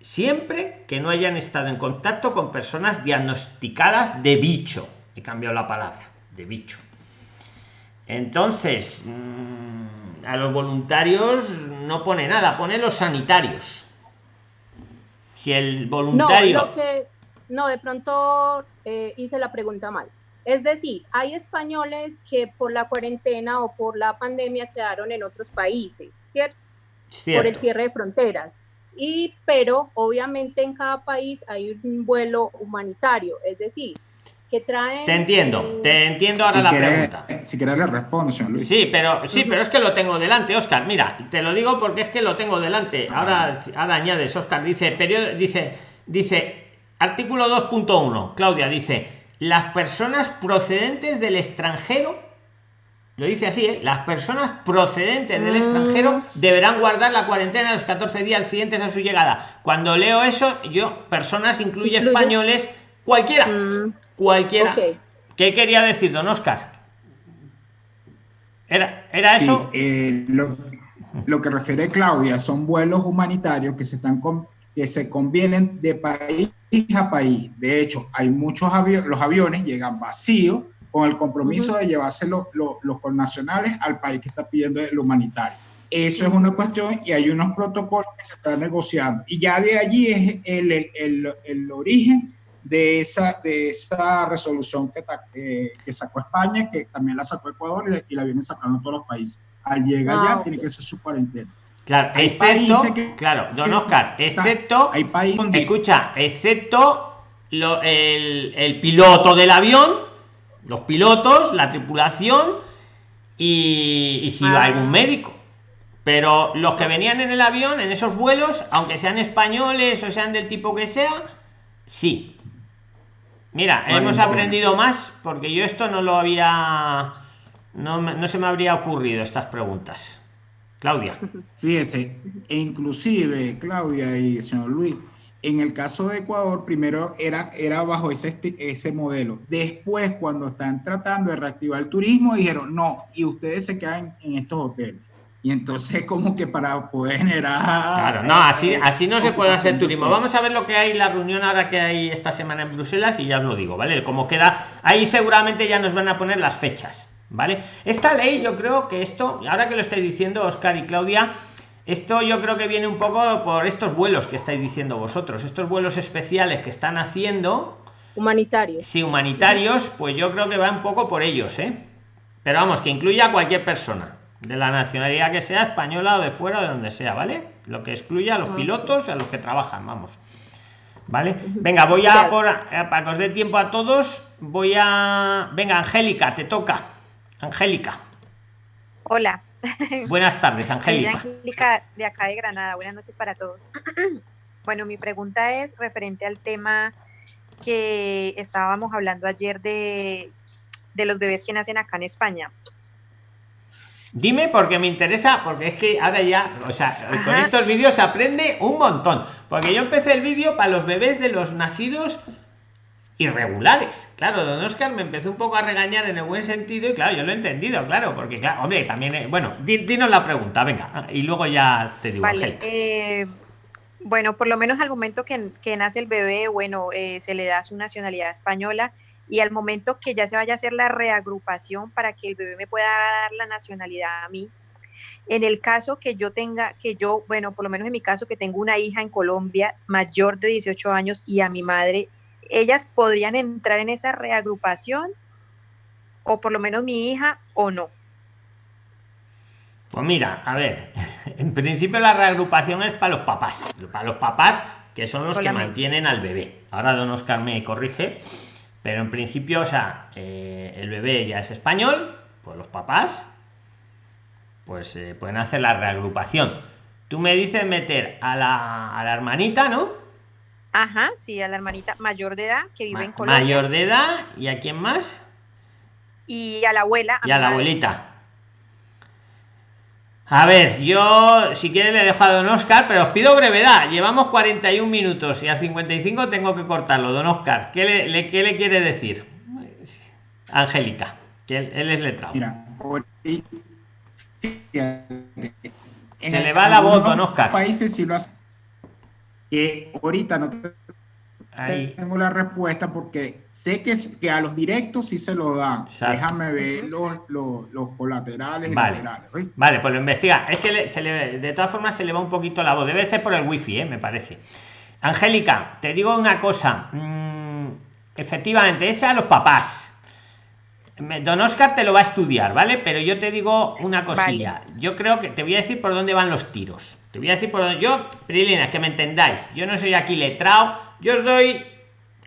siempre que no hayan estado en contacto con personas diagnosticadas de bicho. He cambiado la palabra, de bicho. Entonces, mm, a los voluntarios no pone nada, pone los sanitarios. Si el voluntario... No, que, no de pronto eh, hice la pregunta mal. Es decir, hay españoles que por la cuarentena o por la pandemia quedaron en otros países, ¿cierto? Por el cierre de fronteras. Y, pero obviamente en cada país hay un vuelo humanitario, es decir, te entiendo, te entiendo ahora la pregunta. Si quieres le respondo, Luis. Sí, pero sí, pero es que lo tengo delante, Oscar. Mira, te lo digo porque es que lo tengo delante. Ahora, ahora añades, Oscar, dice, periodo, dice, dice, artículo 2.1, Claudia dice, las personas procedentes del extranjero, lo dice así, ¿eh? las personas procedentes del extranjero mm. deberán guardar la cuarentena los 14 días siguientes a su llegada. Cuando leo eso, yo, personas incluye, españoles, cualquiera. Mm. Cualquiera. ¿Qué quería decir, don Oscar? ¿Era, era eso? Eh, lo, que refiere Claudia son vuelos humanitarios que se, están que se convienen de país a país. De hecho, hay muchos aviones, los aviones llegan vacíos con el compromiso de llevarse los connacionales al país que está pidiendo el humanitario. Eso es una cuestión y hay unos protocolos que se están negociando. Y ya de allí es el, el, el origen de esa, de esa resolución que, que, sacó España, que también la sacó Ecuador y, la vienen sacando todos los países. Al llegar ya ah, tiene que ser su cuarentena. Claro, excepto, claro, don Oscar, excepto, hay países escucha, excepto lo, el, el, piloto del avión, los pilotos, la tripulación y, y si va algún médico. Pero los que venían en el avión, en esos vuelos, aunque sean españoles o sean del tipo que sea, sí, Mira, hemos aprendido más porque yo esto no lo había. No, no se me habría ocurrido estas preguntas. Claudia. Fíjese, e inclusive, Claudia y señor Luis, en el caso de Ecuador, primero era, era bajo ese, ese modelo. Después, cuando están tratando de reactivar el turismo, dijeron, no, y ustedes se quedan en estos hoteles. Y entonces como que para poder generar... Claro, no, así, así no se puede hacer turismo. Vamos a ver lo que hay, la reunión ahora que hay esta semana en Bruselas y ya os lo digo, ¿vale? Como queda, ahí seguramente ya nos van a poner las fechas, ¿vale? Esta ley yo creo que esto, ahora que lo estáis diciendo Oscar y Claudia, esto yo creo que viene un poco por estos vuelos que estáis diciendo vosotros, estos vuelos especiales que están haciendo... Humanitarios. Sí, humanitarios, pues yo creo que va un poco por ellos, ¿eh? Pero vamos, que incluya a cualquier persona de la nacionalidad que sea, española o de fuera, o de donde sea, ¿vale? Lo que excluya a los pilotos y a los que trabajan, vamos. ¿Vale? Venga, voy a por eh, para que os dé tiempo a todos, voy a venga, Angélica, te toca. Angélica. Hola. Buenas tardes, Angélica. Angélica de acá de Granada. Buenas noches para todos. Bueno, mi pregunta es referente al tema que estábamos hablando ayer de, de los bebés que nacen acá en España. Dime porque me interesa, porque es que ahora ya, o sea, con estos vídeos se aprende un montón. Porque yo empecé el vídeo para los bebés de los nacidos irregulares. Claro, don Oscar me empezó un poco a regañar en el buen sentido y claro, yo lo he entendido, claro, porque claro, hombre, también, bueno, dinos la pregunta, venga, y luego ya te digo. Vale, eh, Bueno, por lo menos al momento que, nace el bebé, bueno, eh, se le da su nacionalidad española y al momento que ya se vaya a hacer la reagrupación para que el bebé me pueda dar la nacionalidad a mí. En el caso que yo tenga, que yo, bueno, por lo menos en mi caso, que tengo una hija en Colombia mayor de 18 años y a mi madre, ellas podrían entrar en esa reagrupación o por lo menos mi hija o no. Pues mira, a ver, en principio la reagrupación es para los papás, para los papás que son los que mantienen al bebé. Ahora don Oscar me corrige, pero en principio, o sea, eh, el bebé ya es español, pues los papás pues eh, pueden hacer la reagrupación. Tú me dices meter a la, a la hermanita, ¿no? Ajá, sí, a la hermanita mayor de edad que vive en Colombia. Mayor de edad, ¿y a quién más? Y a la abuela. y a la abuelita. A ver, yo si quiere le dejo a don Oscar, pero os pido brevedad. Llevamos 41 minutos y a 55 tengo que cortarlo. Don Oscar, ¿qué le, qué le quiere decir? Angélica, que él, es letrado. Mira, se le va la voz, don Oscar. Países si lo hace. ahorita no tengo la respuesta porque sé que, que a los directos sí se lo dan. Déjame ver los, los, colaterales vale. Vale, pues lo investiga. Es que se le, de todas formas se le va un poquito la voz. Debe ser por el wifi, ¿eh? me parece. Angélica, te digo una cosa. Mm, efectivamente, ese a los papás. Don Oscar te lo va a estudiar, ¿vale? Pero yo te digo una cosilla. Yo creo que te voy a decir por dónde van los tiros. Te voy a decir por dónde. Yo, Prilina, que me entendáis. Yo no soy aquí letrado yo os doy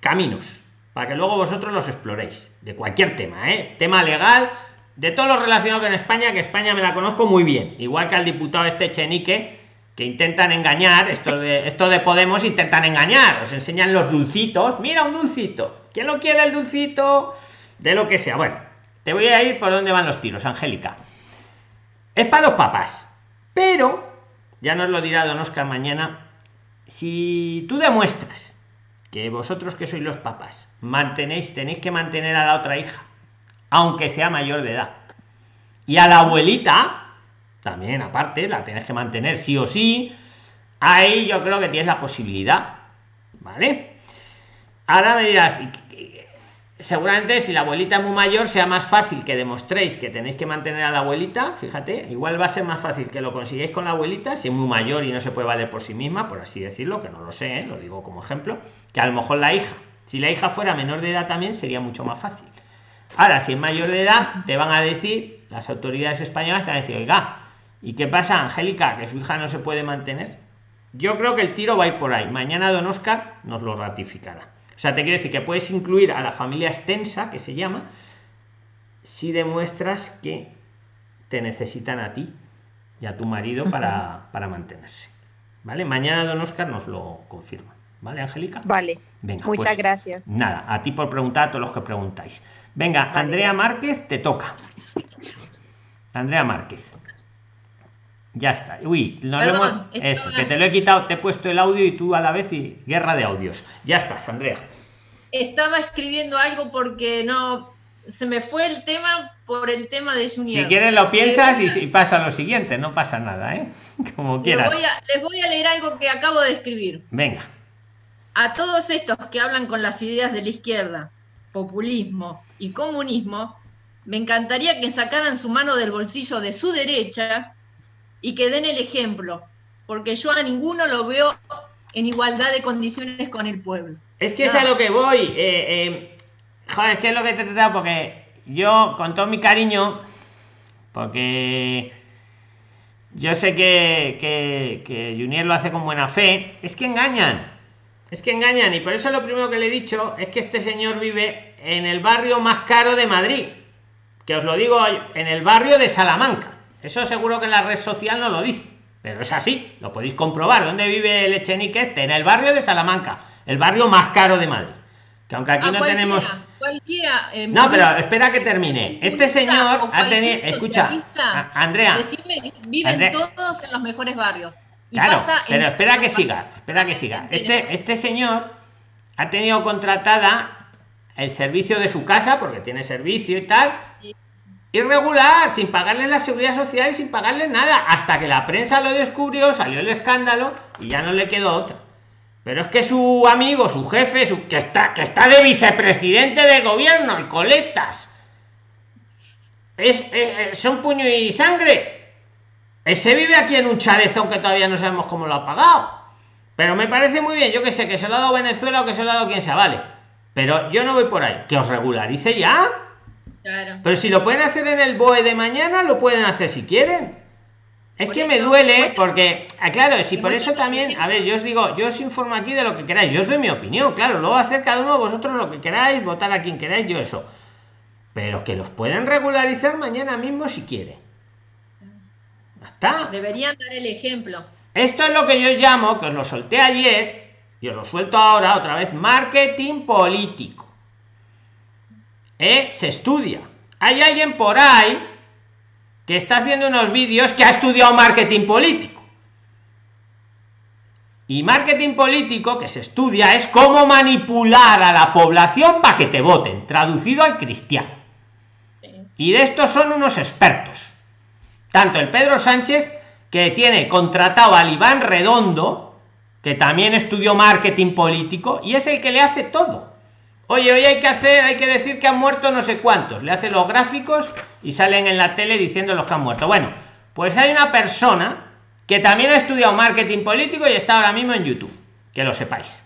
caminos para que luego vosotros los exploréis de cualquier tema, ¿eh? tema legal, de todo lo relacionado con España, que España me la conozco muy bien, igual que al diputado este Chenique, que intentan engañar, esto de, esto de Podemos intentan engañar, os enseñan los dulcitos, mira un dulcito, ¿quién lo quiere el dulcito? De lo que sea, bueno, te voy a ir por dónde van los tiros, Angélica. Es para los papás, pero, ya nos lo dirá don Oscar mañana, si tú demuestras que vosotros que sois los papás mantenéis tenéis que mantener a la otra hija aunque sea mayor de edad. Y a la abuelita también aparte la tenéis que mantener sí o sí ahí yo creo que tienes la posibilidad vale ahora me dirás seguramente si la abuelita es muy mayor sea más fácil que demostréis que tenéis que mantener a la abuelita fíjate igual va a ser más fácil que lo consigáis con la abuelita si es muy mayor y no se puede valer por sí misma por así decirlo que no lo sé ¿eh? lo digo como ejemplo que a lo mejor la hija si la hija fuera menor de edad también sería mucho más fácil. Ahora si es mayor de edad te van a decir las autoridades españolas te van a decir oiga y qué pasa angélica que su hija no se puede mantener yo creo que el tiro va a ir por ahí. Mañana don oscar nos lo ratificará o sea, te quiero decir que puedes incluir a la familia extensa, que se llama, si demuestras que te necesitan a ti y a tu marido para, para mantenerse. ¿Vale? Mañana don Oscar nos lo confirma. ¿Vale, Angélica? Vale. Venga, Muchas pues, gracias. Nada, a ti por preguntar a todos los que preguntáis. Venga, Andrea Márquez, te toca. Andrea Márquez. Ya está. Uy, no Eso, que te lo he quitado, te he puesto el audio y tú a la vez y guerra de audios. Ya estás, Andrea. Estaba escribiendo algo porque no. Se me fue el tema por el tema de Junior. Si quieres lo piensas y, pasa lo siguiente, no pasa nada, ¿eh? Como quieras. Les voy, a, les voy a leer algo que acabo de escribir. Venga. A todos estos que hablan con las ideas de la izquierda, populismo y comunismo, me encantaría que sacaran su mano del bolsillo de su derecha y que den el ejemplo, porque yo a ninguno lo veo en igualdad de condiciones con el pueblo. Es que es a lo que voy. Eh, eh, joder, es que es lo que te he tratado, porque yo, con todo mi cariño, porque yo sé que, que, que Junior lo hace con buena fe, es que engañan. Es que engañan. Y por eso lo primero que le he dicho es que este señor vive en el barrio más caro de Madrid. Que os lo digo, en el barrio de Salamanca. Eso seguro que en la red social no lo dice, pero es así, lo podéis comprobar. ¿Dónde vive el Echenique este? En el barrio de Salamanca, el barrio más caro de Madrid. Que aunque aquí no tenemos. Cualquiera, eh, no, pero espera que termine. Este señor ha tenido. Escucha, Andrea. viven todos en los mejores barrios. claro, pero espera que siga, espera que siga. Este, este señor ha tenido contratada el servicio de su casa, porque tiene servicio y tal, irregular, sin pagarle la seguridad social y sin pagarle nada, hasta que la prensa lo descubrió, salió el escándalo y ya no le quedó otra. Pero es que su amigo, su jefe, su, que está que está de vicepresidente de gobierno, el coletas, es, son puño y sangre. Ese vive aquí en un chalezón que todavía no sabemos cómo lo ha pagado. Pero me parece muy bien, yo que sé, que se lo ha dado Venezuela o que se lo ha dado quien sea, vale. Pero yo no voy por ahí. Que os regularice ya. Pero si lo pueden hacer en el BOE de mañana, lo pueden hacer si quieren. Es que me duele porque, ah, claro, si por eso también, a ver, yo os digo, yo os informo aquí de lo que queráis, yo os doy mi opinión, claro, luego hacer cada uno de vosotros lo que queráis, votar a quien queráis, yo eso. Pero que los pueden regularizar mañana mismo si quiere. Está. Deberían dar el ejemplo. Esto es lo que yo llamo, que os lo solté ayer, y os lo suelto ahora otra vez, marketing político. ¿Eh? Se estudia. Hay alguien por ahí que está haciendo unos vídeos que ha estudiado marketing político. Y marketing político que se estudia es cómo manipular a la población para que te voten, traducido al cristiano. Y de estos son unos expertos. Tanto el Pedro Sánchez, que tiene contratado al Iván Redondo, que también estudió marketing político, y es el que le hace todo Oye, hoy hay que hacer, hay que decir que han muerto no sé cuántos. Le hace los gráficos y salen en la tele diciendo los que han muerto. Bueno, pues hay una persona que también ha estudiado marketing político y está ahora mismo en YouTube. Que lo sepáis.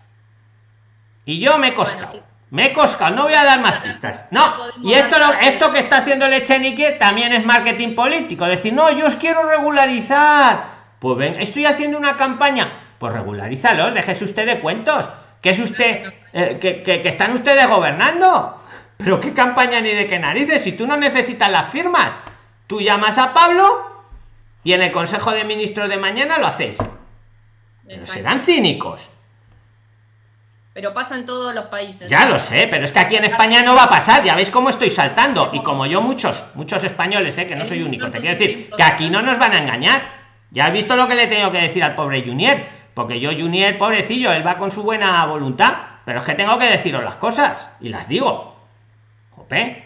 Y yo me he coscado. Me he coscado, no voy a dar más pistas. No, y esto, esto que está haciendo el Echenique también es marketing político. Decir, no, yo os quiero regularizar. Pues ven, estoy haciendo una campaña. Pues regularízalo, déjese usted de cuentos que es usted eh, que, están ustedes gobernando. Pero qué campaña ni de qué narices si tú no necesitas las firmas. Tú llamas a pablo y en el consejo de ministros de mañana lo hacéis serán cínicos. Pero pasa en todos los países. Ya lo sé pero es que aquí en españa no va a pasar. Ya veis cómo estoy saltando. Y como yo muchos muchos españoles ¿eh? que no soy único te quiero decir que aquí no. nos van a engañar. Ya has visto lo que le tengo que decir al pobre Junior porque yo, Junior, pobrecillo, él va con su buena voluntad, pero es que tengo que deciros las cosas y las digo. Jope,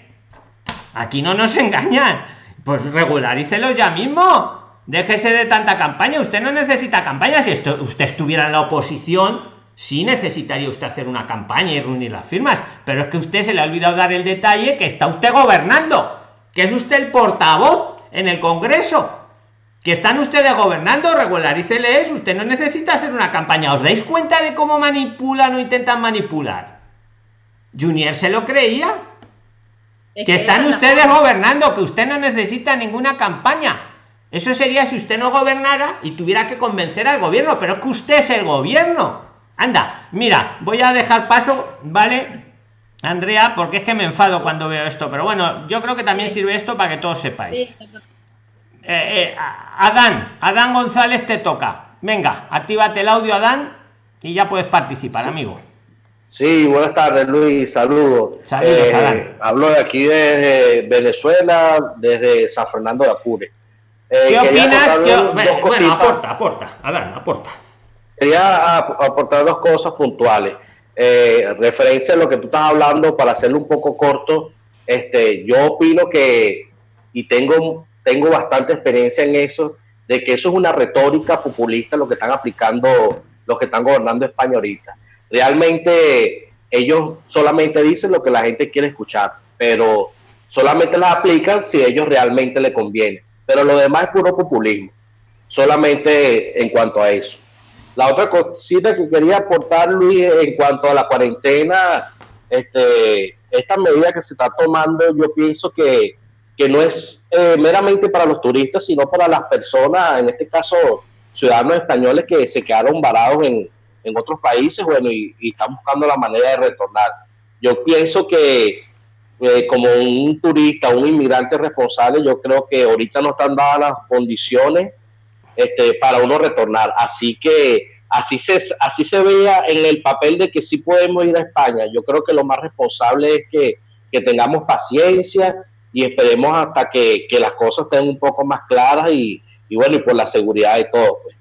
aquí no nos engañan. Pues regularícelos ya mismo. Déjese de tanta campaña. Usted no necesita campaña. Si esto, usted estuviera en la oposición, sí necesitaría usted hacer una campaña y reunir las firmas. Pero es que usted se le ha olvidado dar el detalle que está usted gobernando, que es usted el portavoz en el Congreso que están ustedes gobernando, regularíceles, usted no necesita hacer una campaña. ¿Os dais cuenta de cómo manipulan o intentan manipular? Junior se lo creía. que, están ustedes gobernando, que usted no necesita ninguna campaña. Eso sería si usted no gobernara y tuviera que convencer al gobierno, pero es que usted es el gobierno. Anda, mira, voy a dejar paso, ¿vale? Andrea, porque es que me enfado cuando veo esto, pero bueno, yo creo que también sirve esto para que todos sepáis. Eh, eh, Adán, Adán González te toca. Venga, actívate el audio, Adán, y ya puedes participar, amigo. Sí, buenas tardes, Luis. Saludos. Saludos, eh, Hablo de aquí desde Venezuela, desde San Fernando de Apure. ¿Qué opinas? bueno, aporta, aporta, Adán, aporta. Quería aportar dos cosas puntuales. referencia a lo que tú estás hablando, para hacerlo un poco corto, este, yo opino que, y tengo tengo bastante experiencia en eso, de que eso es una retórica populista lo que están aplicando los que están gobernando España ahorita. Realmente ellos solamente dicen lo que la gente quiere escuchar, pero solamente las aplican si ellos realmente le conviene. Pero lo demás es puro populismo, solamente en cuanto a eso. La otra cosita que quería aportar, Luis, en cuanto a la cuarentena, este, esta medida que se está tomando, yo pienso que que no es eh, meramente para los turistas, sino para las personas, en este caso ciudadanos españoles que se quedaron varados en, en otros países, bueno, y, están buscando la manera de retornar. Yo pienso que eh, como un turista, un inmigrante responsable, yo creo que ahorita no están dadas las condiciones este, para uno retornar. Así que así se, así se vea en el papel de que sí podemos ir a España. Yo creo que lo más responsable es que, que tengamos paciencia, y esperemos hasta que, las cosas estén un poco más claras y, bueno, y por la seguridad de todo. Pues.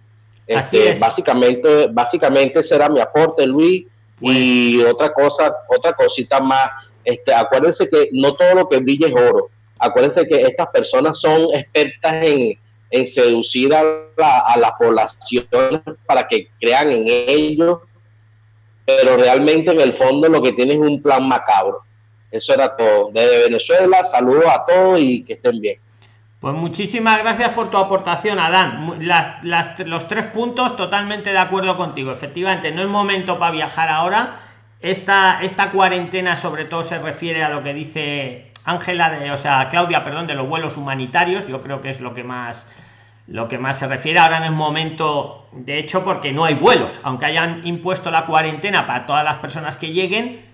Este, básicamente, básicamente será mi aporte, Luis. Y otra cosa, otra cosita más, este, acuérdense que no todo lo que brilla es oro. acuérdense que estas personas son expertas en, en seducir a la, a la población para que crean en ellos, pero realmente en el fondo lo que tienen es un plan macabro. Eso era todo. Desde Venezuela, saludos a todos y que estén bien. Pues muchísimas gracias por tu aportación, Adán. Los tres puntos totalmente de acuerdo contigo. Efectivamente, no es momento para viajar ahora. Esta, esta cuarentena sobre todo se refiere a lo que dice Ángela, de, o sea, Claudia, perdón, de los vuelos humanitarios. Yo creo que es lo que más lo que más se refiere ahora en el momento, de hecho, porque no hay vuelos, aunque hayan impuesto la cuarentena para todas las personas que lleguen,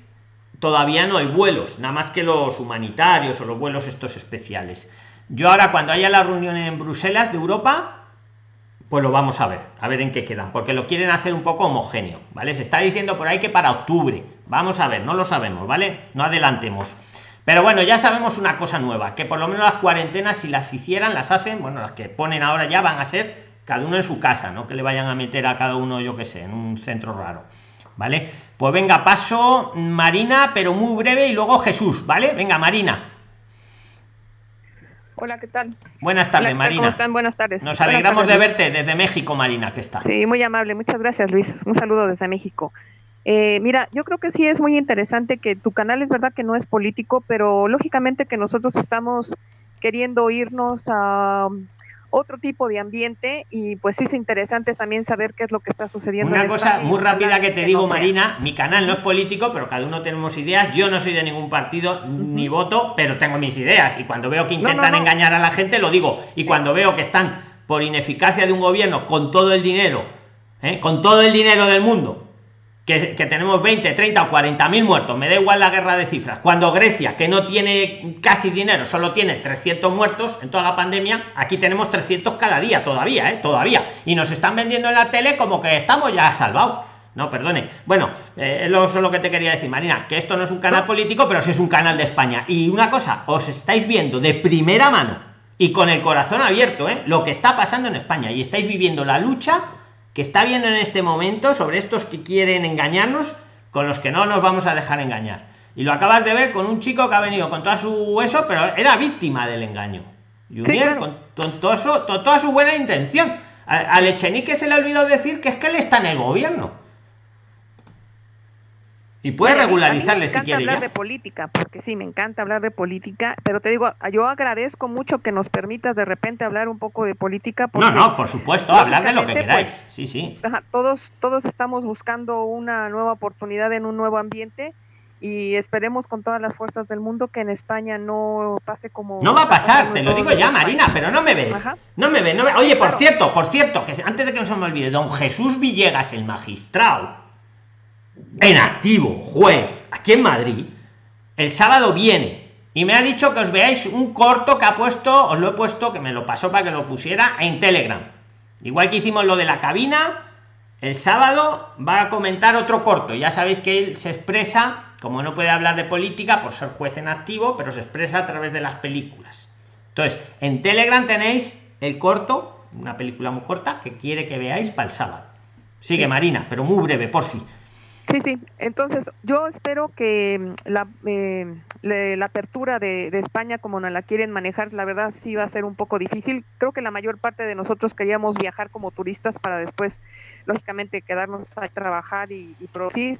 todavía no hay vuelos, nada más que los humanitarios o los vuelos estos especiales. Yo ahora cuando haya la reunión en Bruselas de Europa, pues lo vamos a ver, a ver en qué quedan, porque lo quieren hacer un poco homogéneo, ¿vale? Se está diciendo por ahí que para octubre. Vamos a ver, no lo sabemos, ¿vale? No adelantemos. Pero bueno, ya sabemos una cosa nueva, que por lo menos las cuarentenas, si las hicieran, las hacen, bueno, las que ponen ahora ya van a ser cada uno en su casa, no que le vayan a meter a cada uno, yo que sé, en un centro raro. ¿Vale? Pues venga, paso Marina, pero muy breve, y luego Jesús, ¿vale? Venga, Marina. Hola, ¿qué tal? Buenas tardes, Hola, Marina. ¿Cómo están? Buenas tardes. Nos alegramos tardes, de verte desde México, Marina, que está. Sí, muy amable. Muchas gracias, Luis. Un saludo desde México. Eh, mira, yo creo que sí es muy interesante que tu canal es verdad que no es político, pero lógicamente que nosotros estamos queriendo irnos a otro tipo de ambiente y pues sí es interesante también saber qué es lo que está sucediendo. Una en cosa España muy rápida que te digo, no. Marina, mi canal no es político, pero cada uno tenemos ideas. Yo no soy de ningún partido ni voto, pero tengo mis ideas. Y cuando veo que no, intentan no. engañar a la gente, lo digo. Y cuando veo que están por ineficacia de un gobierno con todo el dinero, ¿eh? con todo el dinero del mundo, que, que tenemos 20, 30 o 40 mil muertos, me da igual la guerra de cifras. Cuando Grecia, que no tiene casi dinero, solo tiene 300 muertos en toda la pandemia, aquí tenemos 300 cada día todavía, ¿eh? todavía. Y nos están vendiendo en la tele como que estamos ya salvados. No, perdone. Bueno, eh, lo, eso es lo que te quería decir, Marina, que esto no es un canal político, pero sí es un canal de España. Y una cosa, os estáis viendo de primera mano y con el corazón abierto, ¿eh? lo que está pasando en España y estáis viviendo la lucha que está viendo en este momento sobre estos que quieren engañarnos con los que no nos vamos a dejar engañar. Y lo acabas de ver con un chico que ha venido con toda su eso, pero era víctima del engaño. Junior, claro. con, con todo su- to- toda su buena intención. A- Al Echenique se le olvidó decir que es que él está en el gobierno. Y puede Mira, a mí- a mí regularizarle me si encanta quiere hablar ya. de política, porque sí, me encanta hablar de política, pero te digo, yo agradezco mucho que nos permitas de repente hablar un poco de política. No, Porque no, por supuesto, hablar de lo que lógicamente, queráis. pues, Sí, sí. todos, todos estamos buscando una nueva oportunidad en un nuevo ambiente y esperemos con todas las fuerzas del mundo que en España no pase como... No va a pasar, te lo digo ya, Marina, países. pero no me ves. Ajá. No me ves, no me- Oye, por Claro. cierto, por cierto, que antes de que no se me olvide, don Jesús Villegas, el magistrado, en activo, juez, aquí en Madrid, el sábado viene y me ha dicho que os veáis un corto que ha puesto, os lo he puesto, que me lo pasó para que lo pusiera en Telegram. Igual que hicimos lo de la cabina, el sábado va a comentar otro corto. Ya sabéis que él se expresa, como no puede hablar de política por ser juez en activo, pero se expresa a través de las películas. Entonces, en Telegram tenéis el corto, una película muy corta, que quiere que veáis para el sábado. Sigue. Marina, pero muy breve, por fin. Sí, sí. Entonces, yo espero que mm, la, eh, le- la apertura de, España, como nos la quieren manejar, la verdad sí va a ser un poco difícil. Creo que la mayor parte de nosotros queríamos viajar como turistas para después, lógicamente, quedarnos a trabajar y, producir.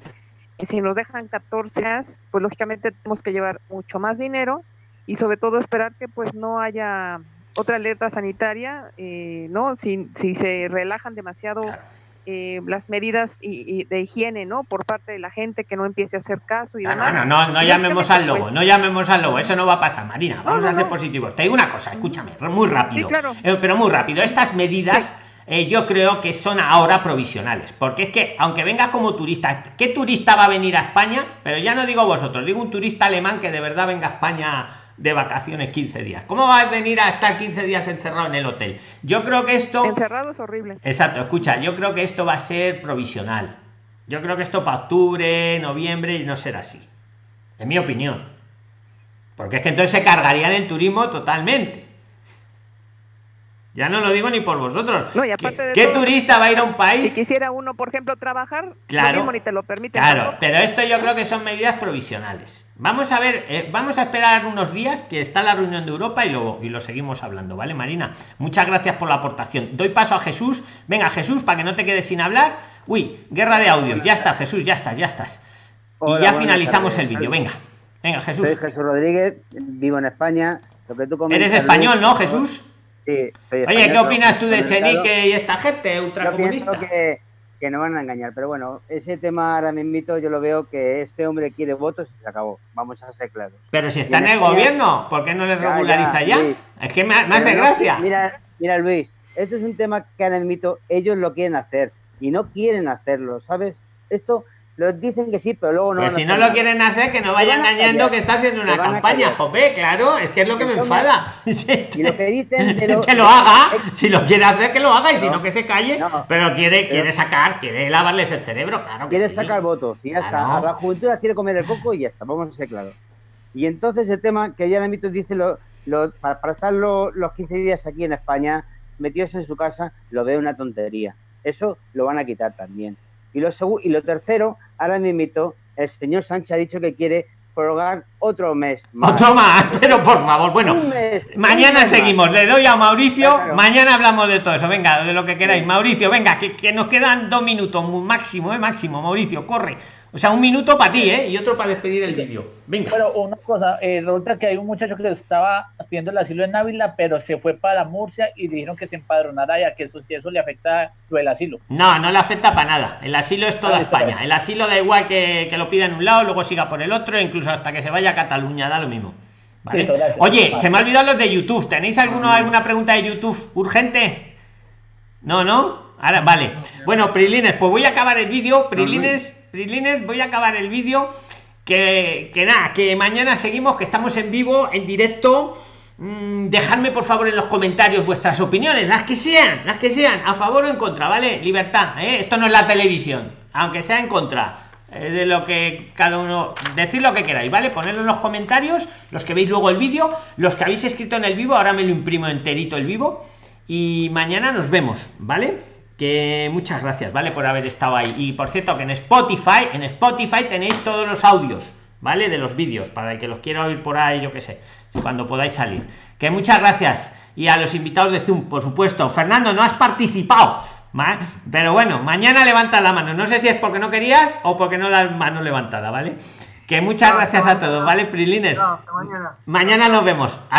Si nos dejan 14 días, pues lógicamente tenemos que llevar mucho más dinero y sobre todo esperar que pues no haya otra alerta sanitaria, eh, ¿no? Si se relajan demasiado eh, las medidas y, y de higiene, ¿no? Por parte de la gente que no empiece a hacer caso y No, demás. no, no, no llamemos al lobo, pues, no llamemos al lobo, eso no va a pasar, Marina. Vamos a ser positivos. Te digo una cosa, escúchame, muy rápido. Sí, claro. Eh, pero muy rápido. Estas medidas eh, yo creo que son ahora provisionales. Porque es que, aunque vengas como turista, ¿qué turista va a venir a España? Pero ya no digo vosotros, digo un turista alemán que de verdad venga a España de vacaciones 15 días. ¿Cómo va a venir a estar 15 días encerrado en el hotel? Yo creo que esto... Encerrado es horrible. Exacto, escucha, yo creo que esto va a ser provisional. Yo creo que esto para octubre, noviembre y no será así. En mi opinión. Porque es que entonces se cargarían el turismo totalmente. Ya no lo digo ni por vosotros. No, y ¿Qué, aparte de qué todo, turista va a ir a un país? Si quisiera uno, por ejemplo, trabajar, Claro. lo mismo ni te lo permiten. Claro, pero esto yo creo que son medidas provisionales. Vamos a ver, eh, vamos a esperar unos días que está la reunión de Europa y luego y lo seguimos hablando, ¿vale, Marina? Muchas gracias por la aportación. Doy paso a Jesús. Venga, Jesús, para que no te quedes sin hablar. Uy, guerra de audios. Ya está, Jesús, ya estás, ya estás. y ya finalizamos el vídeo. Venga, venga, Jesús. Soy Jesús Rodríguez, vivo en España. Lo que tú Eres español, ¿no, Jesús? Sí, soy español, Oye, ¿qué opinas tú de Chenique y esta gente ultracomunista? Que, que no van a engañar, pero bueno, ese tema ahora mismo yo lo veo que este hombre quiere votos y se acabó. Vamos a ser claros. Pero si está en, el gobierno, ¿por qué no les regulariza ya? Es que me, hace gracia. Mira, mira, Luis, esto es un tema que ahora mismo ellos lo quieren hacer y no quieren hacerlo, ¿sabes? Esto los dicen que sí, pero luego no. Pues si no lo quieren hacer, que no vaya engañando que está haciendo una campaña, jope, claro, es que es lo que me enfada. y lo que dicen que lo haga, si lo quiere hacer, que lo haga, y si no, que se calle, pero quiere, quiere sacar, quiere lavarles el cerebro, claro. quiere sacar votos, y ya está. A la juventud quiere comer el coco y ya está, vamos a ser claros. Y entonces el tema que ya Mito dice, lo, lo, para, estar los 15 días aquí en España, metidos en su casa, lo veo una tontería. Eso lo van a quitar también. Y lo, y lo tercero, ahora mismo, el señor Sánchez ha dicho que quiere prorrogar otro mes más. Otro más, pero por favor, bueno, mañana seguimos, le doy a Mauricio, mañana hablamos de todo eso, venga, de lo que queráis. Mauricio, venga, que, que, nos quedan dos minutos, máximo, eh, máximo, Mauricio, corre. O sea, un minuto para ti, ¿eh? Y otro para despedir el vídeo. Venga. Pero una cosa, eh, resulta que hay un muchacho que estaba pidiendo el asilo en Ávila, pero se fue para Murcia y dijeron que se empadronara ya que eso si eso le afecta lo del asilo. No, no le afecta para nada. El asilo es toda España. El asilo da igual que, que lo pida en un lado, luego siga por el otro, incluso hasta que se vaya a Cataluña, da lo mismo. Oye, se me ha olvidado los de YouTube. ¿Tenéis alguno, alguna pregunta de YouTube urgente? No, no. Ahora, vale. Bueno, Prilines, pues voy a acabar el vídeo. Prilines Prilines, voy a acabar el vídeo. Que, que nada, que mañana seguimos, que estamos en vivo, en directo. Mm, dejadme por favor en los comentarios vuestras opiniones, las que sean, las que sean, a favor o en contra, ¿vale? Libertad, ¿eh? esto no es la televisión, aunque sea en contra. De lo que cada uno decir lo que queráis vale ponerlo en los comentarios los que veis luego el vídeo los que habéis escrito en el vivo ahora me lo imprimo enterito el vivo y mañana nos vemos vale que muchas gracias, ¿vale? Por haber estado ahí. Y por cierto, que en Spotify, en Spotify tenéis todos los audios, ¿vale? De los vídeos, para el que los quiera oír por ahí, yo que sé, cuando podáis salir. Que muchas gracias. Y a los invitados de Zoom, por supuesto. Fernando, no has participado. Pero bueno, mañana levanta la mano. No sé si es porque no querías o porque no la mano levantada, ¿vale? Que muchas gracias a todos, ¿vale, Prilines? mañana. mañana nos vemos.